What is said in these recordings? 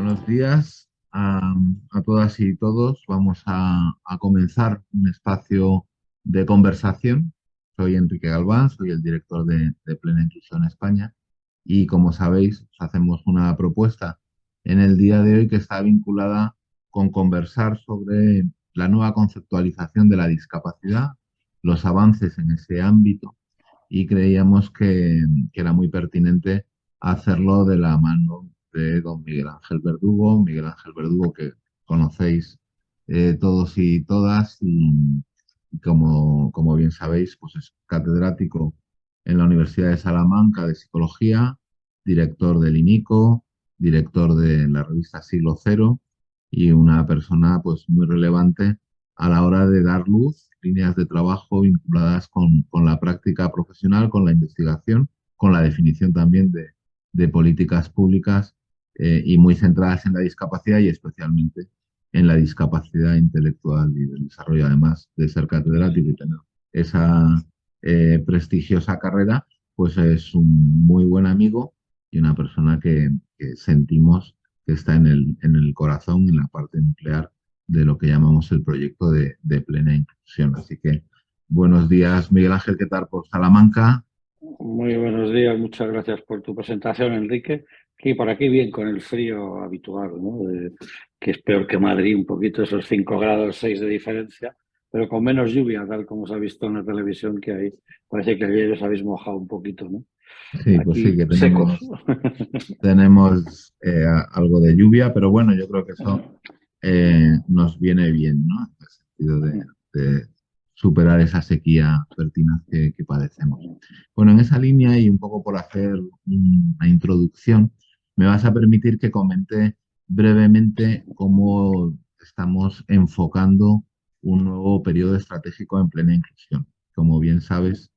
Buenos días a, todas y todos. Vamos a, comenzar un espacio de conversación. Soy Enrique Galván, soy el director de, Plena Inclusión España y como sabéis hacemos una propuesta en el día de hoy que está vinculada con conversar sobre la nueva conceptualización de la discapacidad, los avances en ese ámbito y creíamos que, era muy pertinente hacerlo de la mano de don Miguel Ángel Verdugo, Miguel Ángel Verdugo que conocéis eh, todos y todas y, como, como, bien sabéis pues es catedrático en la Universidad de Salamanca de Psicología, director del INICO, director de la revista Siglo Cero y una persona pues muy relevante a la hora de dar luz, líneas de trabajo vinculadas con, la práctica profesional, con la investigación, con la definición también de, políticas públicas eh, y muy centradas en la discapacidad y especialmente en la discapacidad intelectual y del desarrollo, además de ser catedrático y tener esa eh, prestigiosa carrera, pues es un muy buen amigo y una persona que, sentimos que está en el, en el corazón, en la parte nuclear de lo que llamamos el proyecto de, plena inclusión. Así que buenos días, Miguel Ángel, ¿qué tal por Salamanca? Muy buenos días, muchas gracias por tu presentación, Enrique. Aquí por aquí bien con el frío habitual, ¿no? que es peor que Madrid, un poquito esos 5 grados 6 de diferencia, pero con menos lluvia, tal como se ha visto en la televisión que hay. Parece que ayer os habéis mojado un poquito, ¿no? Sí, pues sí, que tenemos, tenemos eh, algo de lluvia, pero bueno, yo creo que eso eh, nos viene bien, ¿no? En el sentido de, superar esa sequía pertinaz que, padecemos. Bueno, en esa línea y un poco por hacer una introducción, me vas a permitir que comente brevemente cómo estamos enfocando un nuevo periodo estratégico en plena inclusión. Como bien sabes,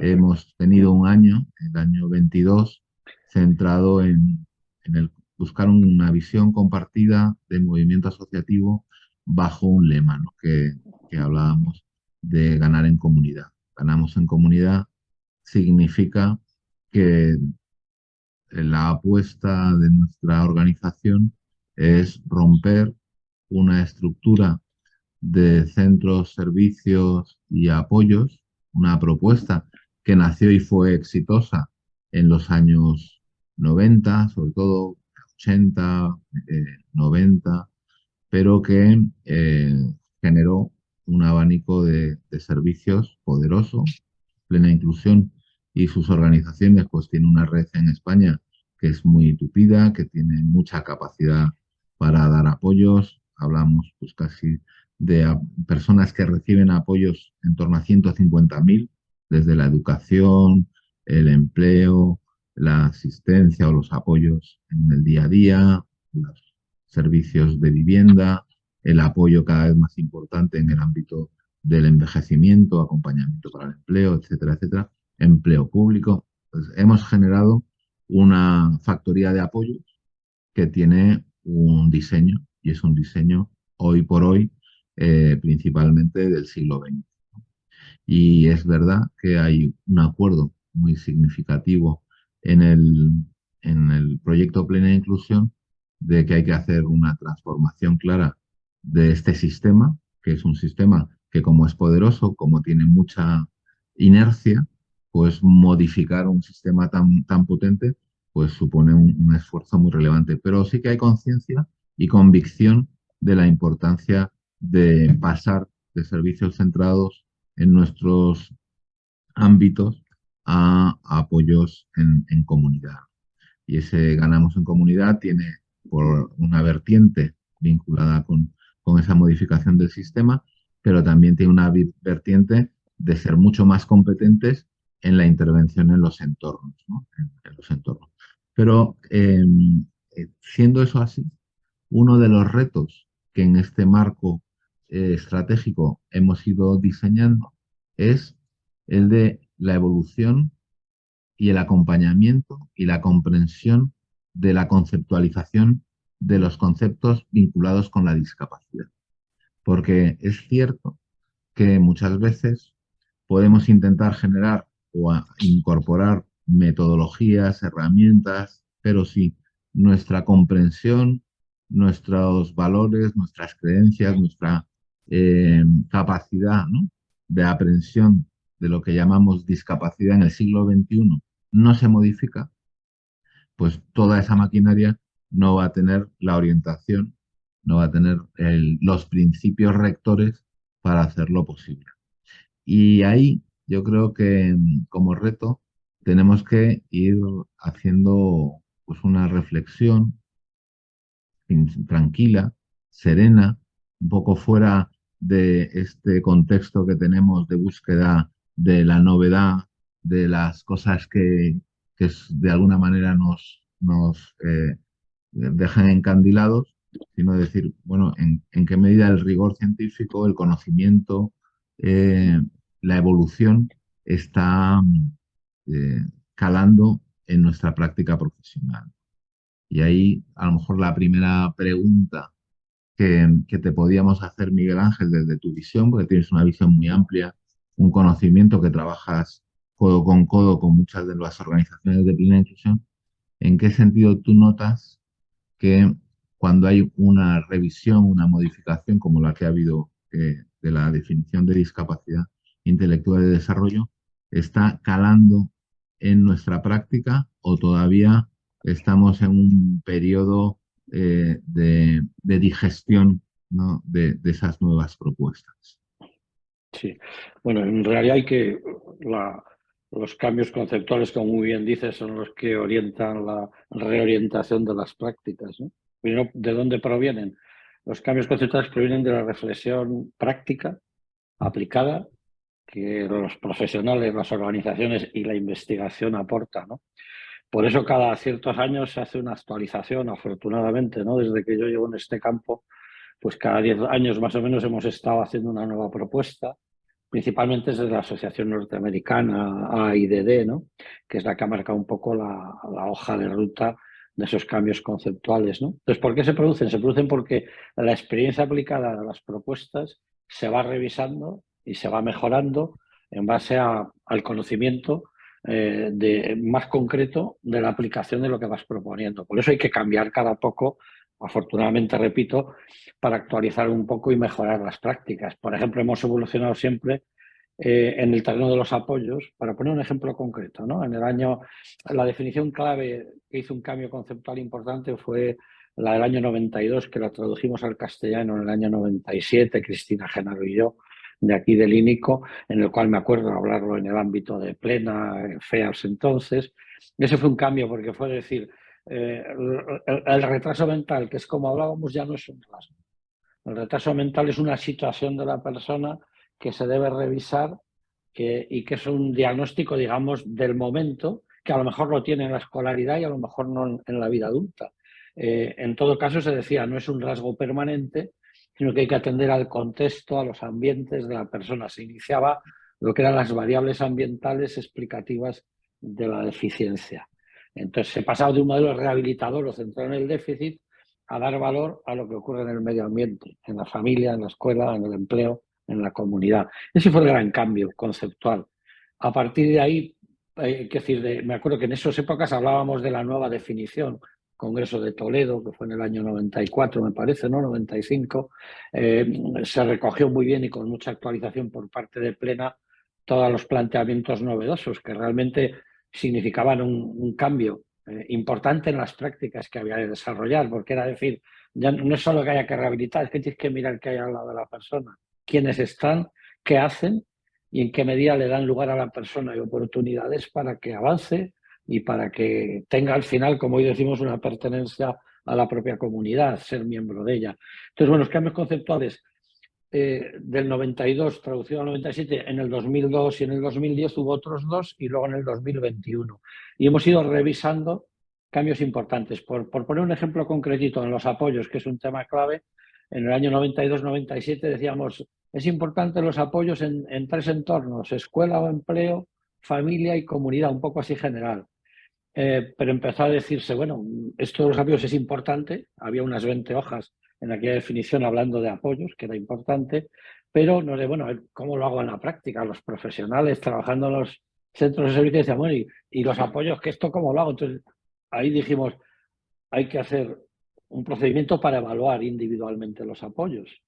hemos tenido un año, el año 22, centrado en, en el buscar una visión compartida del movimiento asociativo bajo un lema que, hablábamos de ganar en comunidad. Ganamos en comunidad significa que la apuesta de nuestra organización es romper una estructura de centros, servicios y apoyos, una propuesta que nació y fue exitosa en los años 90, sobre todo 80, 90, eh, pero que eh, generó un abanico de, servicios poderoso, plena inclusión, y sus organizaciones pues tienen una red en España que es muy tupida, que tiene mucha capacidad para dar apoyos, hablamos pues casi de personas que reciben apoyos en torno a 150.000, desde la educación, el empleo, la asistencia o los apoyos en el día a día, los servicios de vivienda, el apoyo cada vez más importante en el ámbito del envejecimiento, acompañamiento para el empleo, etcétera, etcétera, empleo público. Pues hemos generado una factoría de apoyos que tiene un diseño, y es un diseño hoy por hoy eh, principalmente del siglo XX. Y es verdad que hay un acuerdo muy significativo en el, en el proyecto Plena Inclusión de que hay que hacer una transformación clara de este sistema, que es un sistema que como es poderoso, como tiene mucha inercia, pues modificar un sistema tan, tan potente pues supone un, esfuerzo muy relevante. Pero sí que hay conciencia y convicción de la importancia de pasar de servicios centrados en nuestros ámbitos a apoyos en, comunidad. Y ese ganamos en comunidad tiene por una vertiente vinculada con, con esa modificación del sistema, pero también tiene una vertiente de ser mucho más competentes en la intervención en los entornos. En, los entornos. Pero em, eh, siendo eso así, uno de los retos que en este marco eh, estratégico hemos ido diseñando es el de la evolución y el acompañamiento y la comprensión de la conceptualización de los conceptos vinculados con la discapacidad. Porque es cierto que muchas veces podemos intentar generar o incorporar metodologías, herramientas, pero si nuestra comprensión nuestros valores, nuestras creencias, nuestra eh, capacidad de aprehensión de lo que llamamos discapacidad en el siglo XXI no se modifica, pues toda esa maquinaria no va a tener la orientación, no va a tener los principios rectores para hacerlo posible. Y ahí yo creo que como reto tenemos que ir haciendo pues, una reflexión tranquila, serena, un poco fuera de este contexto que tenemos de búsqueda de la novedad, de las cosas que, de alguna manera nos, nos eh, dejan encandilados, sino decir, bueno, en, qué medida el rigor científico, el conocimiento, eh, la evolución está eh, calando en nuestra práctica profesional. Y ahí a lo mejor la primera pregunta que, te podíamos hacer, Miguel Ángel, desde tu visión, porque tienes una visión muy amplia, un conocimiento que trabajas codo con codo con muchas de las organizaciones de plena inclusión, ¿en qué sentido tú notas que cuando hay una revisión, una modificación como la que ha habido eh, de la definición de discapacidad intelectual de desarrollo, está calando en nuestra práctica o todavía estamos en un periodo eh, de, digestión de, esas nuevas propuestas. Sí, bueno, en realidad hay que, los cambios conceptuales, como muy bien dices, son los que orientan la reorientación de las prácticas. ¿De dónde provienen? Los cambios conceptuales provienen de la reflexión práctica, aplicada, que los profesionales, las organizaciones y la investigación aportan. ¿no? Por eso cada ciertos años se hace una actualización, afortunadamente, ¿no? Desde que yo llevo en este campo, pues cada 10 años más o menos hemos estado haciendo una nueva propuesta, principalmente desde la Asociación Norteamericana AIDD, ¿no? que es la que ha marcado un poco la, hoja de ruta de esos cambios conceptuales. ¿no? Entonces, ¿por qué se producen? Se producen porque la experiencia aplicada a las propuestas se va revisando y se va mejorando en base al conocimiento eh, más concreto de la aplicación de lo que vas proponiendo. Por eso hay que cambiar cada poco, afortunadamente, repito, para actualizar un poco y mejorar las prácticas. Por ejemplo, hemos evolucionado siempre eh, en el terreno de los apoyos, para poner un ejemplo concreto, ¿no? En el año, la definición clave que hizo un cambio conceptual importante fue la del año 92, que la tradujimos al castellano en el año 97, Cristina Genaro y yo, de aquí del INICO, en el cual me acuerdo hablarlo en el ámbito de plena, FEAS entonces. Ese fue un cambio porque fue decir, eh, el, retraso mental, que es como hablábamos, ya no es un rasgo. El retraso mental es una situación de la persona que se debe revisar y que es un diagnóstico, digamos, del momento, que a lo mejor lo tiene en la escolaridad y a lo mejor no en, la vida adulta. Eh, en todo caso, se decía, no es un rasgo permanente, sino que hay que atender al contexto, a los ambientes de la persona. Se iniciaba lo que eran las variables ambientales explicativas de la deficiencia. Entonces se pasaba de un modelo rehabilitador o centrado en el déficit a dar valor a lo que ocurre en el medio ambiente, en la familia, en la escuela, en el empleo, en la comunidad. Ese fue el gran cambio conceptual. A partir de ahí, que decir, me acuerdo que en esas épocas hablábamos de la nueva definición, Congreso de Toledo, que fue en el año 94, me parece, ¿no? 95, eh, se recogió muy bien y con mucha actualización por parte de Plena todos los planteamientos novedosos que realmente significaban un, cambio eh, importante en las prácticas que había que desarrollar, porque era decir, ya no es solo que haya que rehabilitar, es que tienes que mirar qué hay al lado de la persona, quiénes están, qué hacen y en qué medida le dan lugar a la persona y oportunidades para que avance y para que tenga al final, como hoy decimos, una pertenencia a la propia comunidad, ser miembro de ella. Entonces, bueno, los cambios conceptuales eh, del 92 traducido al 97, en el 2002 y en el 2010 hubo otros dos y luego en el 2021. Y hemos ido revisando cambios importantes. Por, por poner un ejemplo concretito en los apoyos, que es un tema clave, en el año 92-97 decíamos, es importante los apoyos en, en tres entornos, escuela o empleo, familia y comunidad, un poco así general. Eh, pero empezó a decirse, bueno, esto de los apoyos es importante, había unas 20 hojas en aquella definición hablando de apoyos, que era importante, pero no sé, bueno, ¿cómo lo hago en la práctica? Los profesionales trabajando en los centros de servicio decían, bueno, y, los apoyos, ¿que esto cómo lo hago? Entonces, ahí dijimos, hay que hacer un procedimiento para evaluar individualmente los apoyos.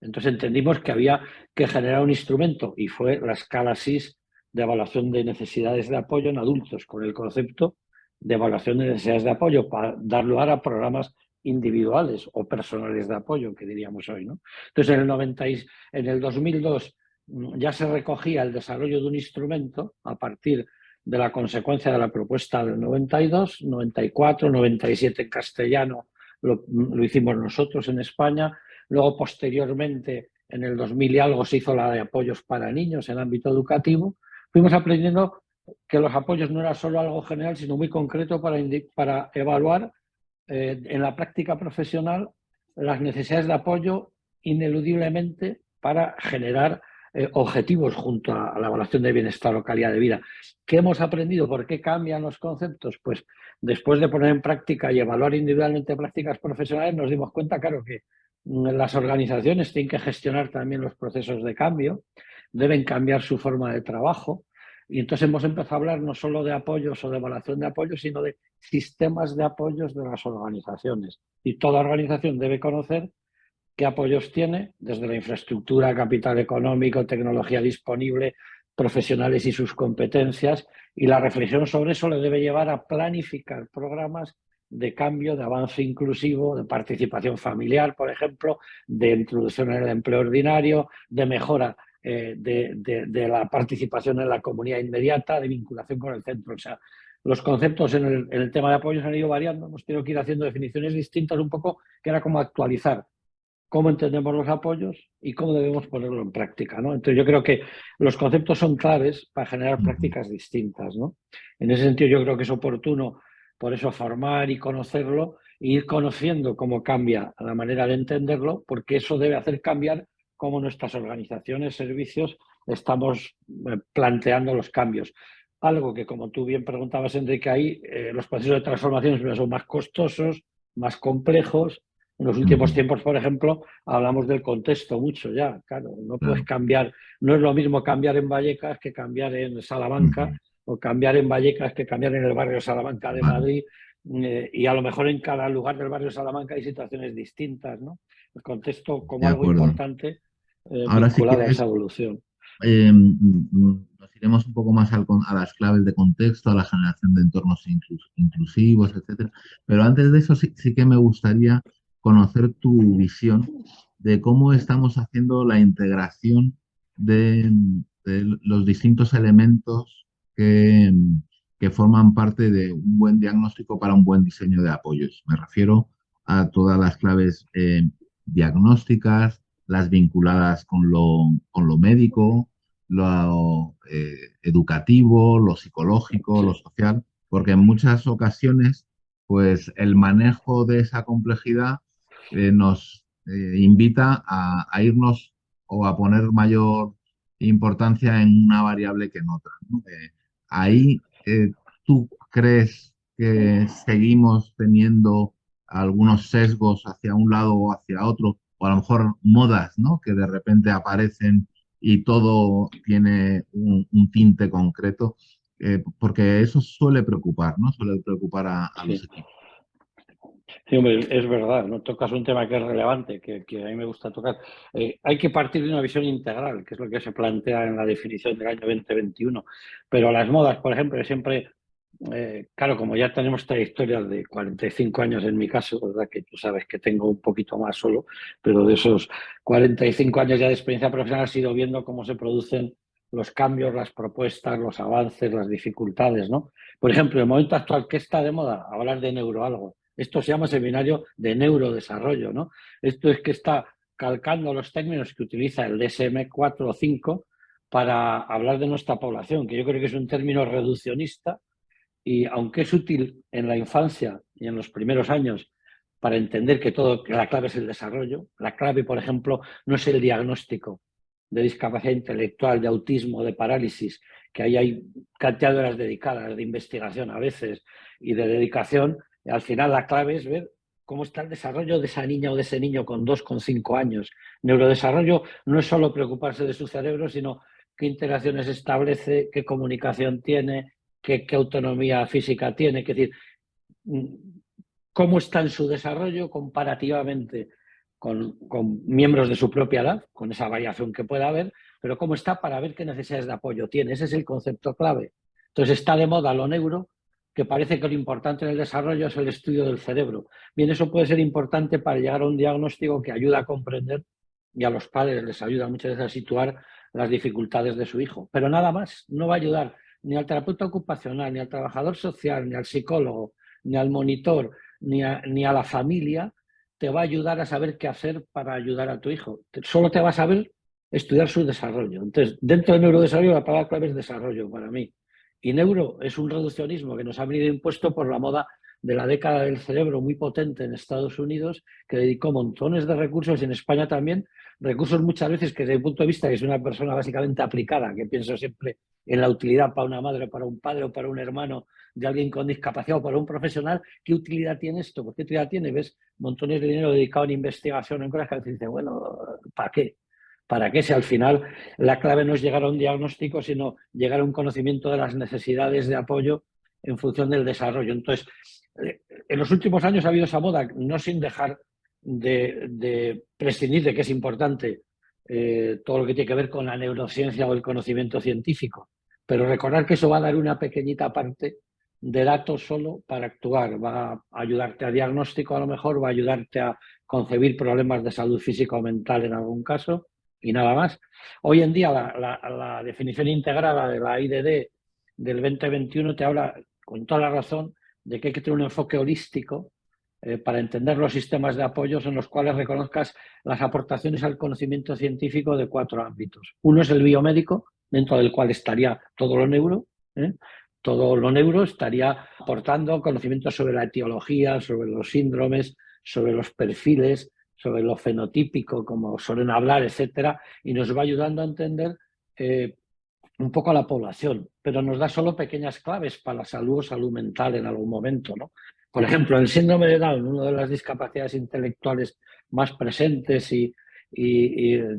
Entonces entendimos que había que generar un instrumento y fue la escala SIS de evaluación de necesidades de apoyo en adultos con el concepto de evaluación de necesidades de apoyo para dar lugar a programas individuales o personales de apoyo, que diríamos hoy. ¿no? Entonces, en el, 90 en el 2002 mm, ya se recogía el desarrollo de un instrumento a partir de la consecuencia de la propuesta del 92, 94, 97 en castellano lo, hicimos nosotros en España, luego posteriormente en el 2000 y algo se hizo la de apoyos para niños en ámbito educativo, fuimos aprendiendo que los apoyos no era solo algo general, sino muy concreto para, para evaluar eh, en la práctica profesional las necesidades de apoyo ineludiblemente para generar eh, objetivos junto a, la evaluación de bienestar o calidad de vida. ¿Qué hemos aprendido? ¿Por qué cambian los conceptos? Pues después de poner en práctica y evaluar individualmente prácticas profesionales nos dimos cuenta, claro, que mm, las organizaciones tienen que gestionar también los procesos de cambio, deben cambiar su forma de trabajo, y entonces hemos empezado a hablar no solo de apoyos o de evaluación de apoyos, sino de sistemas de apoyos de las organizaciones. Y toda organización debe conocer qué apoyos tiene, desde la infraestructura, capital económico, tecnología disponible, profesionales y sus competencias, y la reflexión sobre eso le debe llevar a planificar programas de cambio, de avance inclusivo, de participación familiar, por ejemplo, de introducción en el empleo ordinario, de mejora eh, de, la participación en la comunidad inmediata, de vinculación con el centro. O sea, los conceptos en el, tema de apoyos han ido variando, hemos tenido que ir haciendo definiciones distintas un poco, que era como actualizar cómo entendemos los apoyos y cómo debemos ponerlo en práctica. ¿no? Entonces yo creo que los conceptos son claves para generar prácticas distintas. ¿no? En ese sentido yo creo que es oportuno por eso formar y conocerlo e ir conociendo cómo cambia la manera de entenderlo, porque eso debe hacer cambiar cómo nuestras organizaciones, servicios, estamos eh, planteando los cambios. Algo que, como tú bien preguntabas, Enrique, ahí eh, los procesos de transformación son más costosos, más complejos. En los últimos tiempos, por ejemplo, hablamos del contexto mucho ya. Claro, no puedes cambiar, no es lo mismo cambiar en Vallecas que cambiar en Salamanca, o cambiar en Vallecas que cambiar en el barrio Salamanca de Madrid. Eh, y a lo mejor en cada lugar del barrio Salamanca hay situaciones distintas, ¿no? El contexto como algo importante eh, Ahora sí que esa evolución. Eh, nos iremos un poco más a las claves de contexto, a la generación de entornos inclusivos, etcétera. Pero antes de eso sí, que me gustaría conocer tu visión de cómo estamos haciendo la integración de, los distintos elementos que, que, forman parte de un buen diagnóstico para un buen diseño de apoyos. Me refiero a todas las claves eh, diagnósticas, las vinculadas con lo, con lo médico, lo eh, educativo, lo psicológico, lo social, porque en muchas ocasiones pues el manejo de esa complejidad eh, nos eh, invita a, irnos o a poner mayor importancia en una variable que en otra. ahí tú crees que seguimos teniendo algunos sesgos hacia un lado o hacia otro o a lo mejor modas, ¿no? Que de repente aparecen y todo tiene un, tinte concreto, eh, porque eso suele preocupar, ¿no? Suele preocupar a, los equipos. Sí, hombre, es verdad, ¿no? Tocas un tema que es relevante, que, a mí me gusta tocar. Eh, hay que partir de una visión integral, que es lo que se plantea en la definición del año 2021. Pero las modas, por ejemplo, siempre eh, claro, como ya tenemos historia de 45 años en mi caso, ¿verdad? que tú sabes que tengo un poquito más solo, pero de esos 45 años ya de experiencia profesional he ido viendo cómo se producen los cambios, las propuestas, los avances, las dificultades. ¿no? Por ejemplo, en el momento actual, ¿qué está de moda? Hablar de neuroalgo. Esto se llama seminario de neurodesarrollo. ¿no? Esto es que está calcando los términos que utiliza el DSM-4 o 5 para hablar de nuestra población, que yo creo que es un término reduccionista, y aunque es útil en la infancia y en los primeros años para entender que todo que la clave es el desarrollo, la clave, por ejemplo, no es el diagnóstico de discapacidad intelectual, de autismo, de parálisis, que ahí hay horas dedicadas de investigación a veces y de dedicación, al final la clave es ver cómo está el desarrollo de esa niña o de ese niño con dos, con cinco años. Neurodesarrollo no es solo preocuparse de su cerebro, sino qué interacciones establece, qué comunicación tiene, qué, autonomía física tiene. Es decir, cómo está en su desarrollo comparativamente con, miembros de su propia edad, con esa variación que pueda haber, pero cómo está para ver qué necesidades de apoyo tiene. Ese es el concepto clave. Entonces está de moda lo neuro, que parece que lo importante en el desarrollo es el estudio del cerebro. Bien, eso puede ser importante para llegar a un diagnóstico que ayuda a comprender y a los padres les ayuda muchas veces a situar las dificultades de su hijo. Pero nada más, no va a ayudar ni al terapeuta ocupacional, ni al trabajador social, ni al psicólogo, ni al monitor, ni a, ni a la familia, te va a ayudar a saber qué hacer para ayudar a tu hijo. Solo te va a saber estudiar su desarrollo. Entonces, dentro del neurodesarrollo la palabra clave es desarrollo para mí. Y neuro es un reduccionismo que nos ha venido impuesto por la moda de la década del cerebro muy potente en Estados Unidos, que dedicó montones de recursos y en España también, recursos muchas veces que desde mi punto de vista, que es una persona básicamente aplicada, que pienso siempre en la utilidad para una madre, para un padre o para un hermano de alguien con discapacidad o para un profesional, ¿qué utilidad tiene esto? ¿Por qué utilidad tiene? Ves montones de dinero dedicado en investigación, en cosas que te dicen, bueno, ¿para qué? ¿Para qué si al final la clave no es llegar a un diagnóstico, sino llegar a un conocimiento de las necesidades de apoyo en función del desarrollo? Entonces, eh, en los últimos años ha habido esa moda, no sin dejar de, prescindir de que es importante eh, todo lo que tiene que ver con la neurociencia o el conocimiento científico, pero recordar que eso va a dar una pequeñita parte de datos solo para actuar, va a ayudarte a diagnóstico a lo mejor, va a ayudarte a concebir problemas de salud física o mental en algún caso y nada más. Hoy en día la, definición integrada de la IDD del 2021 te habla con toda la razón de que hay que tener un enfoque holístico eh, para entender los sistemas de apoyos en los cuales reconozcas las aportaciones al conocimiento científico de cuatro ámbitos. Uno es el biomédico, dentro del cual estaría todo lo neuro. ¿eh? Todo lo neuro estaría aportando conocimientos sobre la etiología, sobre los síndromes, sobre los perfiles, sobre lo fenotípico, como suelen hablar, etcétera, y nos va ayudando a entender eh, un poco a la población, pero nos da solo pequeñas claves para la salud o salud mental en algún momento. ¿no? Por ejemplo, el síndrome de Down, una de las discapacidades intelectuales más presentes y,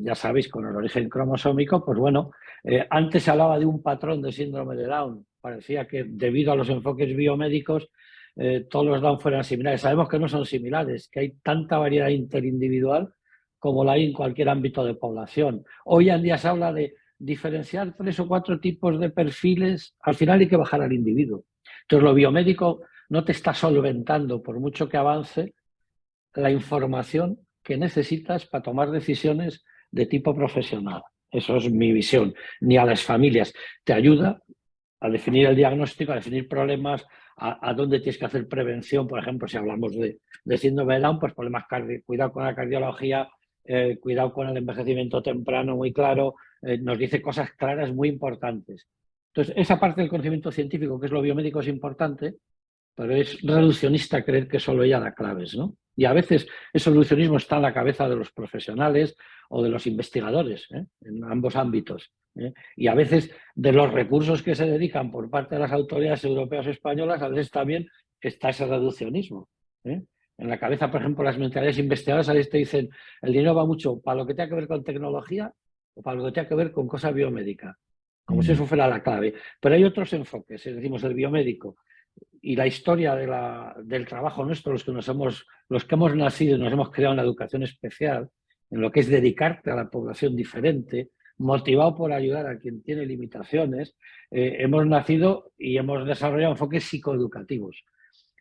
ya sabéis, con el origen cromosómico, pues bueno, eh, antes se hablaba de un patrón de síndrome de Down. Parecía que debido a los enfoques biomédicos eh, todos los Down fueran similares. Sabemos que no son similares, que hay tanta variedad interindividual como la hay en cualquier ámbito de población. Hoy en día se habla de diferenciar tres o cuatro tipos de perfiles, al final hay que bajar al individuo. Entonces lo biomédico no te está solventando, por mucho que avance, la información que necesitas para tomar decisiones de tipo profesional. Eso es mi visión. Ni a las familias. Te ayuda a definir el diagnóstico, a definir problemas, a, dónde tienes que hacer prevención, por ejemplo, si hablamos de, de síndrome de Down, pues problemas cardíacos, cuidado con la cardiología, eh, cuidado con el envejecimiento temprano, muy claro, eh, nos dice cosas claras muy importantes. Entonces, esa parte del conocimiento científico, que es lo biomédico, es importante, pero es reduccionista creer que solo ella da claves, ¿no? Y a veces ese reduccionismo está en la cabeza de los profesionales o de los investigadores, ¿eh? en ambos ámbitos. ¿eh? Y a veces de los recursos que se dedican por parte de las autoridades europeas o españolas, a veces también está ese reduccionismo. ¿eh? En la cabeza, por ejemplo, las mentalidades investigadoras a veces te dicen el dinero va mucho para lo que tenga que ver con tecnología o para lo que tenga que ver con cosa biomédica, como si eso fuera la clave. Pero hay otros enfoques, decimos el biomédico, y la historia del trabajo nuestro, los que, nos hemos, los que hemos nacido y nos hemos creado en la educación especial, en lo que es dedicarte a la población diferente, motivado por ayudar a quien tiene limitaciones, eh, hemos nacido y hemos desarrollado enfoques psicoeducativos.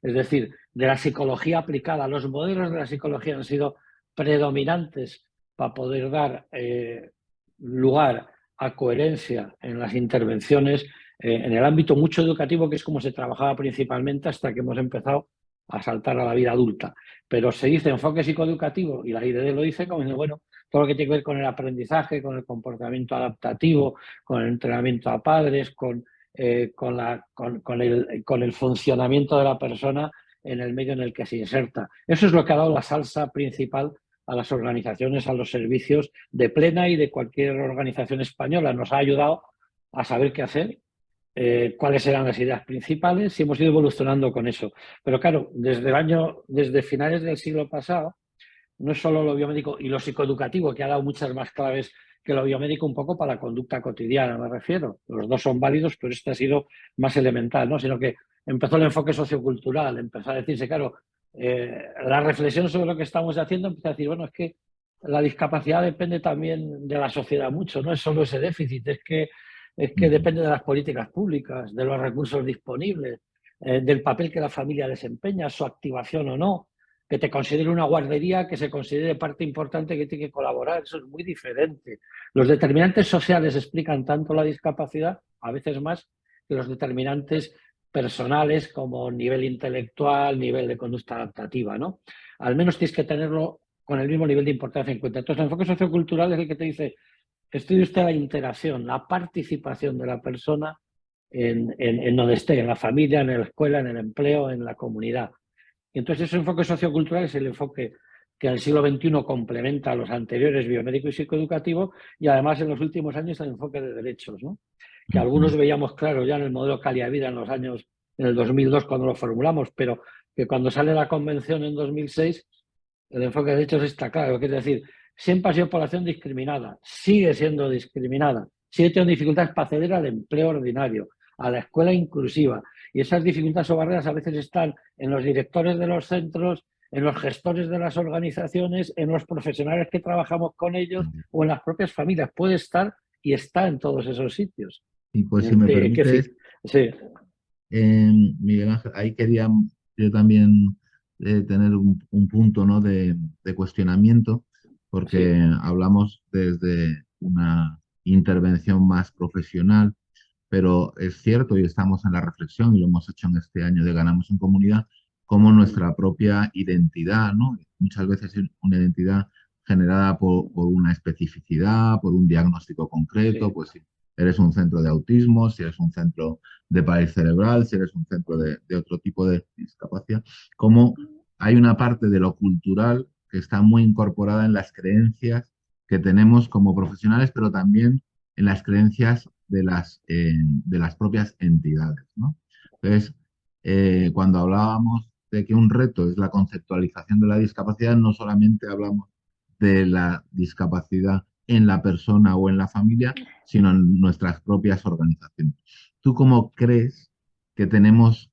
Es decir, de la psicología aplicada, los modelos de la psicología han sido predominantes para poder dar eh, lugar a coherencia en las intervenciones eh, en el ámbito mucho educativo, que es como se trabajaba principalmente hasta que hemos empezado a saltar a la vida adulta. Pero se dice enfoque psicoeducativo, y la IDD lo dice como, bueno, todo lo que tiene que ver con el aprendizaje, con el comportamiento adaptativo, con el entrenamiento a padres, con, eh, con, la, con, el, con el funcionamiento de la persona en el medio en el que se inserta. Eso es lo que ha dado la salsa principal a las organizaciones, a los servicios de plena y de cualquier organización española. Nos ha ayudado a saber qué hacer eh, cuáles eran las ideas principales y hemos ido evolucionando con eso. Pero claro, desde el año, desde finales del siglo pasado, no es solo lo biomédico y lo psicoeducativo, que ha dado muchas más claves que lo biomédico un poco para la conducta cotidiana, me refiero. Los dos son válidos, pero este ha sido más elemental, ¿no? Sino que empezó el enfoque sociocultural, empezó a decirse, claro, eh, la reflexión sobre lo que estamos haciendo empieza a decir, bueno, es que la discapacidad depende también de la sociedad mucho, no es solo ese déficit, es que, es que depende de las políticas públicas, de los recursos disponibles, eh, del papel que la familia desempeña, su activación o no, que te considere una guardería, que se considere parte importante que tiene que colaborar, eso es muy diferente. Los determinantes sociales explican tanto la discapacidad, a veces más, que los determinantes personales como nivel intelectual, nivel de conducta adaptativa, ¿no? Al menos tienes que tenerlo con el mismo nivel de importancia en cuenta. Entonces, el enfoque sociocultural es el que te dice, estudie usted la interacción, la participación de la persona en, en, donde esté, en la familia, en la escuela, en el empleo, en la comunidad. Y entonces, ese enfoque sociocultural es el enfoque que en el siglo XXI complementa a los anteriores biomédico y psicoeducativo y además en los últimos años el enfoque de derechos, ¿no? que algunos veíamos claro ya en el modelo Calidad Vida en los años, en el 2002 cuando lo formulamos, pero que cuando sale la convención en 2006, el enfoque de derechos está claro, que es decir, siempre ha sido población discriminada, sigue siendo discriminada, sigue teniendo dificultades para acceder al empleo ordinario, a la escuela inclusiva, y esas dificultades o barreras a veces están en los directores de los centros, en los gestores de las organizaciones, en los profesionales que trabajamos con ellos o en las propias familias. Puede estar y está en todos esos sitios. Y pues si me permites, sí. Miguel Ángel, ahí quería yo también eh, tener un, punto ¿no? de, cuestionamiento, porque hablamos desde una intervención más profesional, pero es cierto y estamos en la reflexión y lo hemos hecho en este año de Ganamos en Comunidad, como nuestra propia identidad, ¿no? muchas veces una identidad generada por, una especificidad, por un diagnóstico concreto, pues sí eres un centro de autismo, si eres un centro de parálisis cerebral, si eres un centro de, otro tipo de discapacidad, como hay una parte de lo cultural que está muy incorporada en las creencias que tenemos como profesionales, pero también en las creencias de las, de las propias entidades. Entonces, eh, cuando hablábamos de que un reto es la conceptualización de la discapacidad, no solamente hablamos de la discapacidad en la persona o en la familia, sino en nuestras propias organizaciones. ¿Tú cómo crees que tenemos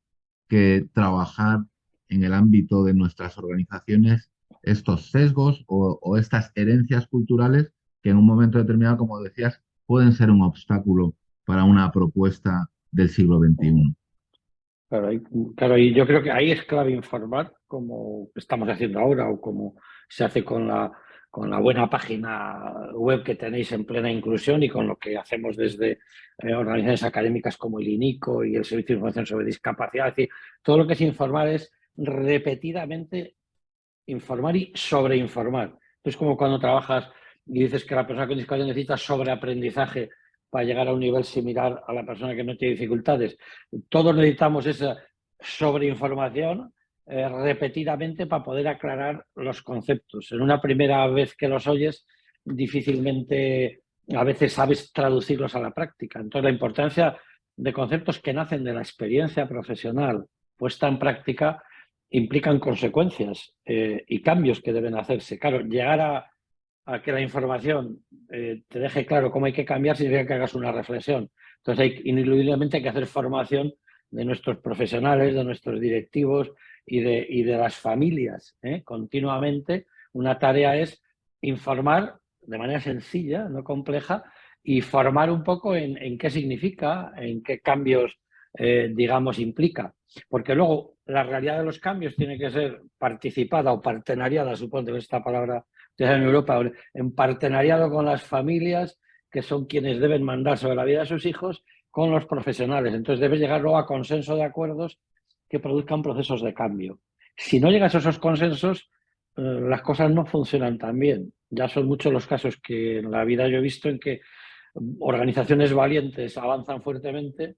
que trabajar en el ámbito de nuestras organizaciones estos sesgos o, estas herencias culturales que en un momento determinado, como decías, pueden ser un obstáculo para una propuesta del siglo XXI? Claro, claro, y yo creo que ahí es clave informar, como estamos haciendo ahora o como se hace con la con la buena página web que tenéis en plena inclusión y con lo que hacemos desde eh, organizaciones académicas como el INICO y el Servicio de Información sobre Discapacidad. Es decir, todo lo que es informar es repetidamente informar y sobreinformar. Es como cuando trabajas y dices que la persona con discapacidad necesita sobreaprendizaje para llegar a un nivel similar a la persona que no tiene dificultades. Todos necesitamos esa sobreinformación eh, repetidamente para poder aclarar los conceptos. En una primera vez que los oyes, difícilmente a veces sabes traducirlos a la práctica. Entonces, la importancia de conceptos que nacen de la experiencia profesional puesta en práctica implican consecuencias eh, y cambios que deben hacerse. Claro, llegar a, que la información eh, te deje claro cómo hay que cambiar significa que hagas una reflexión. Entonces, hay, ineludiblemente hay que hacer formación de nuestros profesionales, de nuestros directivos, y de, y de las familias ¿eh? continuamente, una tarea es informar de manera sencilla, no compleja, y formar un poco en, en qué significa, en qué cambios, eh, digamos, implica. Porque luego la realidad de los cambios tiene que ser participada o partenariada, supongo que esta palabra en Europa, en partenariado con las familias, que son quienes deben mandar sobre la vida de sus hijos, con los profesionales. Entonces debes llegar luego a consenso de acuerdos que produzcan procesos de cambio. Si no llegas a esos consensos, eh, las cosas no funcionan tan bien. Ya son muchos los casos que en la vida yo he visto en que organizaciones valientes avanzan fuertemente,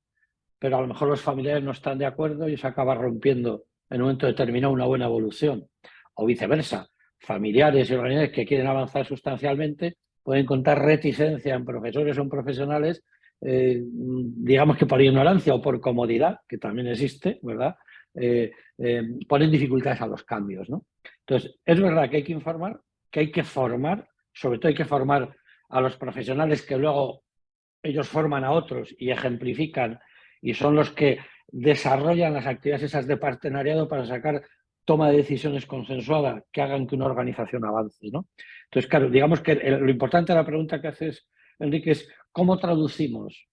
pero a lo mejor los familiares no están de acuerdo y se acaba rompiendo en un momento determinado una buena evolución. O viceversa, familiares y organizaciones que quieren avanzar sustancialmente pueden encontrar reticencia en profesores o en profesionales, eh, digamos que por ignorancia o por comodidad, que también existe, ¿verdad? Eh, eh, ponen dificultades a los cambios. ¿no? Entonces, es verdad que hay que informar, que hay que formar, sobre todo hay que formar a los profesionales que luego ellos forman a otros y ejemplifican y son los que desarrollan las actividades esas de partenariado para sacar toma de decisiones consensuada que hagan que una organización avance. ¿no? Entonces, claro, digamos que lo importante de la pregunta que haces, Enrique, es cómo traducimos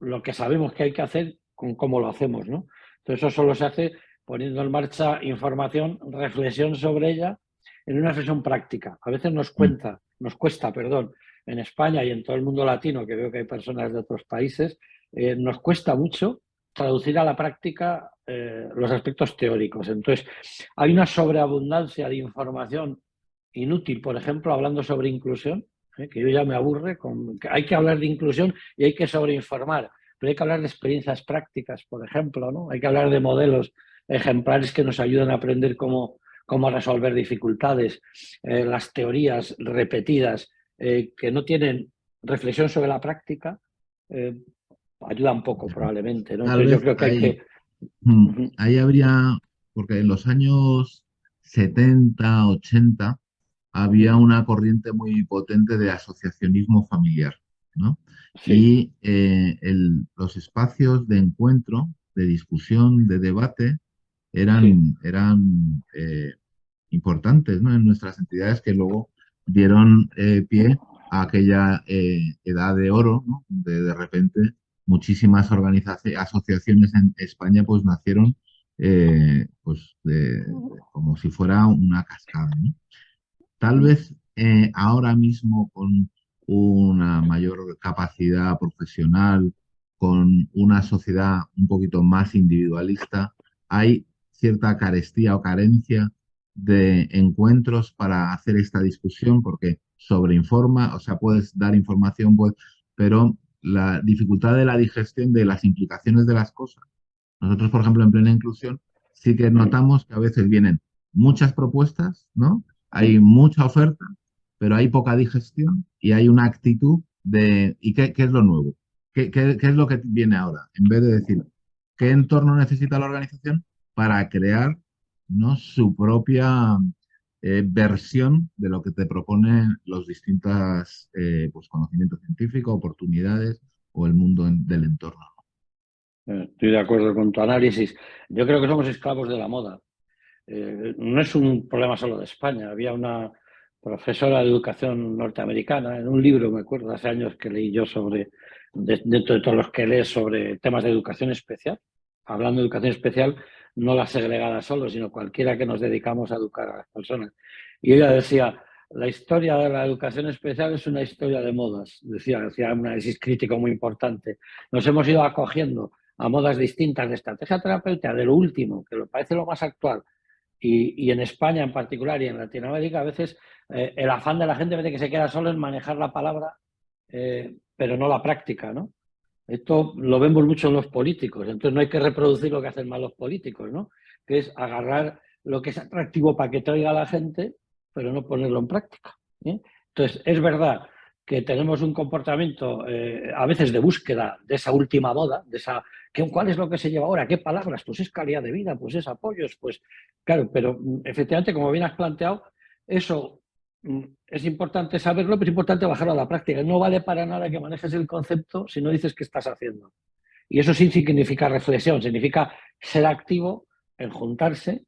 lo que sabemos que hay que hacer con cómo lo hacemos. ¿no? Entonces, eso solo se hace poniendo en marcha información, reflexión sobre ella en una reflexión práctica. A veces nos mm. cuenta, nos cuesta, perdón, en España y en todo el mundo latino, que veo que hay personas de otros países, eh, nos cuesta mucho traducir a la práctica eh, los aspectos teóricos. Entonces, hay una sobreabundancia de información inútil, por ejemplo, hablando sobre inclusión, eh, que yo ya me aburre, con, hay que hablar de inclusión y hay que sobreinformar, pero hay que hablar de experiencias prácticas, por ejemplo, ¿no? hay que hablar de modelos ejemplares que nos ayudan a aprender cómo, cómo resolver dificultades, las teorías repetidas que no tienen reflexión sobre la práctica, ayuda un poco probablemente. ¿no? yo creo que hay que Mm, ahí habría, porque en los años 70, 80, había una corriente muy potente de asociacionismo familiar, ¿no? Y eh, los espacios de encuentro, de discusión, de debate, eran, eran eh, importantes ¿no? en nuestras entidades que luego dieron eh, pie a aquella edad de oro, ¿no? de de repente muchísimas organizaciones, asociaciones en España pues nacieron eh, pues como si fuera una cascada. Tal vez eh, ahora mismo con una mayor capacidad profesional, con una sociedad un poquito más individualista, hay cierta carestía o carencia de encuentros para hacer esta discusión porque sobreinforma, o sea, puedes dar información, pues, pero la dificultad de la digestión de las implicaciones de las cosas. Nosotros, por ejemplo, en plena inclusión, sí que notamos que a veces vienen muchas propuestas, ¿no? Hay mucha oferta, pero hay poca digestión y hay una actitud de ¿y qué, es lo nuevo? ¿Qué, ¿Qué, es lo que viene ahora? En vez de decir, ¿qué entorno necesita la organización para crear ¿no? su propia eh, versión de lo que te proponen los distintos eh, pues, conocimientos científicos, oportunidades o el mundo del entorno. Eh, estoy de acuerdo con tu análisis. Yo creo que somos esclavos de la moda. no es un problema solo de España. Había una profesora de educación norteamericana, en un libro, me acuerdo, hace años que leí yo sobre, dentro de todos los que lees sobre temas de educación especial, hablando de educación especial, no la segregada solo, sino cualquiera que nos dedicamos a educar a las personas. Y ella decía, la historia de la educación especial es una historia de modas, decía, decía un análisis crítico muy importante. Nos hemos ido acogiendo a modas distintas de estrategia terapéutica, de lo último, que lo parece lo más actual, y, en España en particular y en Latinoamérica a veces eh, el afán de la gente que se queda solo en manejar la palabra, eh, pero no la práctica, ¿no? Esto lo vemos mucho en los políticos, entonces no hay que reproducir lo que hacen mal los políticos, ¿no? Que es agarrar lo que es atractivo para que traiga a la gente, pero no ponerlo en práctica. ¿eh? Entonces, es verdad que tenemos un comportamiento eh, a veces de búsqueda de esa última moda, de esa, ¿cuál es lo que se lleva ahora? ¿Qué palabras? Pues es calidad de vida, pues es apoyos, pues claro, pero mm, efectivamente, como bien has planteado, eso es importante saberlo, pero es importante bajarlo a la práctica. No vale para nada que manejes el concepto si no dices qué estás haciendo. Y eso sí significa reflexión, significa ser activo en juntarse,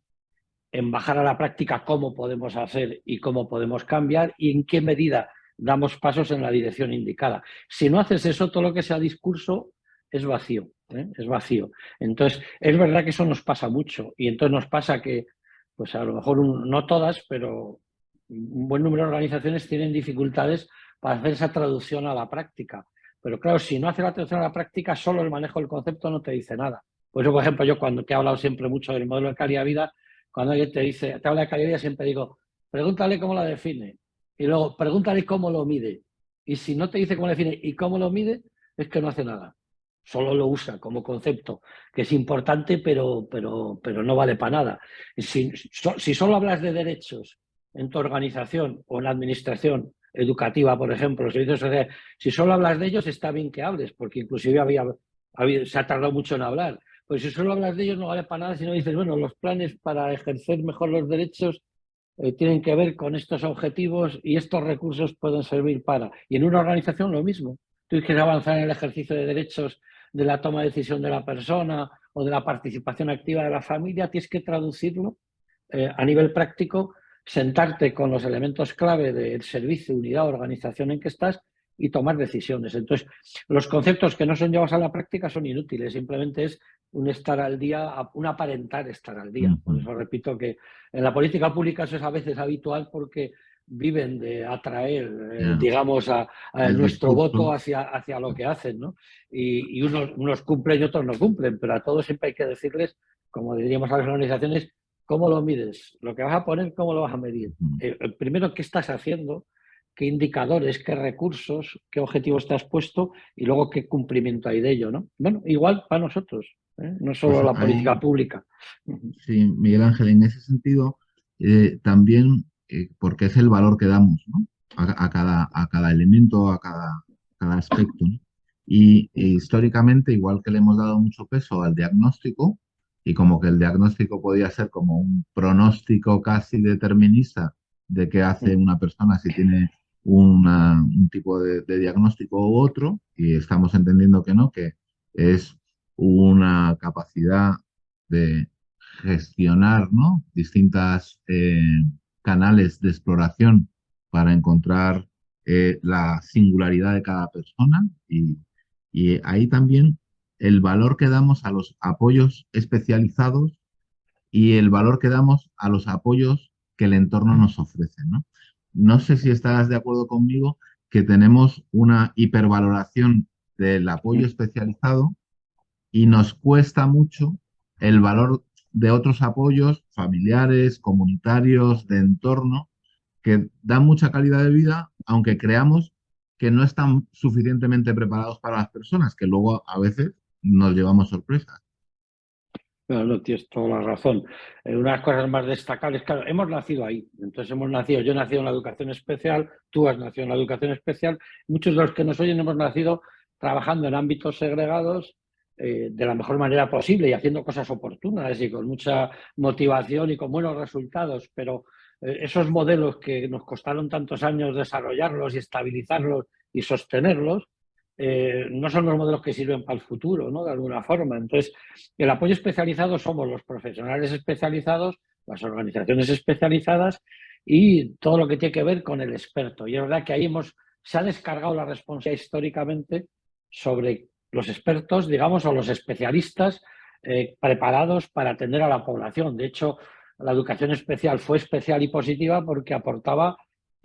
en bajar a la práctica cómo podemos hacer y cómo podemos cambiar y en qué medida damos pasos en la dirección indicada. Si no haces eso, todo lo que sea discurso es vacío, ¿eh? es vacío. Entonces, es verdad que eso nos pasa mucho y entonces nos pasa que, pues a lo mejor no todas, pero un buen número de organizaciones tienen dificultades para hacer esa traducción a la práctica. Pero claro, si no hace la traducción a la práctica, solo el manejo del concepto no te dice nada. Por eso, por ejemplo, yo cuando te he hablado siempre mucho del modelo de calidad de vida, cuando alguien te dice, te habla de calidad de vida, siempre digo, pregúntale cómo la define. Y luego, pregúntale cómo lo mide. Y si no te dice cómo lo define y cómo lo mide, es que no hace nada. Solo lo usa como concepto, que es importante, pero, pero, pero no vale para nada. Si, si solo hablas de derechos en tu organización o en la administración educativa, por ejemplo, los servicios sociales, si solo hablas de ellos, está bien que hables, porque inclusive había, se ha tardado mucho en hablar. Pues si solo hablas de ellos no vale para nada si no dices, bueno, los planes para ejercer mejor los derechos eh, tienen que ver con estos objetivos y estos recursos pueden servir para. Y en una organización lo mismo. Tú quieres avanzar en el ejercicio de derechos de la toma de decisión de la persona o de la participación activa de la familia, tienes que traducirlo eh, a nivel práctico, sentarte con los elementos clave del servicio, unidad, organización en que estás y tomar decisiones. Entonces, los conceptos que no son llevados a la práctica son inútiles, simplemente es un estar al día, un aparentar estar al día. Por eso repito que en la política pública eso es a veces habitual porque viven de atraer, eh, digamos, a, nuestro voto hacia, hacia lo que hacen, ¿no? Y, unos, unos, cumplen y otros no cumplen, pero a todos siempre hay que decirles, como diríamos a las organizaciones, ¿cómo lo mides? Lo que vas a poner, ¿cómo lo vas a medir? Eh, primero, ¿qué estás haciendo? ¿Qué indicadores, qué recursos, qué objetivos te has puesto? Y luego, ¿qué cumplimiento hay de ello, no? Bueno, igual para nosotros, ¿eh? no solo pues la política pública. Sí, Miguel Ángel, en ese sentido, también eh, porque es el valor que damos a, cada, a cada elemento, a cada, cada aspecto. Y históricamente, igual que le hemos dado mucho peso al diagnóstico, y como que el diagnóstico podía ser como un pronóstico casi determinista de qué hace una persona si tiene un tipo de, de, diagnóstico u otro, y estamos entendiendo que no, que es una capacidad de gestionar ¿no? distintas eh, canales de exploración para encontrar eh, la singularidad de cada persona y, ahí también el valor que damos a los apoyos especializados y el valor que damos a los apoyos que el entorno nos ofrece. ¿no? no sé si estarás de acuerdo conmigo que tenemos una hipervaloración del apoyo especializado y nos cuesta mucho el valor de otros apoyos familiares, comunitarios, de entorno, que dan mucha calidad de vida, aunque creamos que no están suficientemente preparados para las personas, que luego a veces nos llevamos sorpresas. No, no, tienes toda la razón. Eh, una de las cosas más destacables, claro, hemos nacido ahí. Entonces hemos nacido, yo he nacido en la educación especial, tú has nacido en la educación especial. Muchos de los que nos oyen hemos nacido trabajando en ámbitos segregados eh, de la mejor manera posible y haciendo cosas oportunas y con mucha motivación y con buenos resultados, pero eh, esos modelos que nos costaron tantos años desarrollarlos y estabilizarlos y sostenerlos, eh, no son los modelos que sirven para el futuro, ¿no? De alguna forma. Entonces, el apoyo especializado somos los profesionales especializados, las organizaciones especializadas y todo lo que tiene que ver con el experto. Y es verdad que ahí hemos, se ha descargado la responsabilidad históricamente sobre los expertos, digamos, o los especialistas eh, preparados para atender a la población. De hecho, la educación especial fue especial y positiva porque aportaba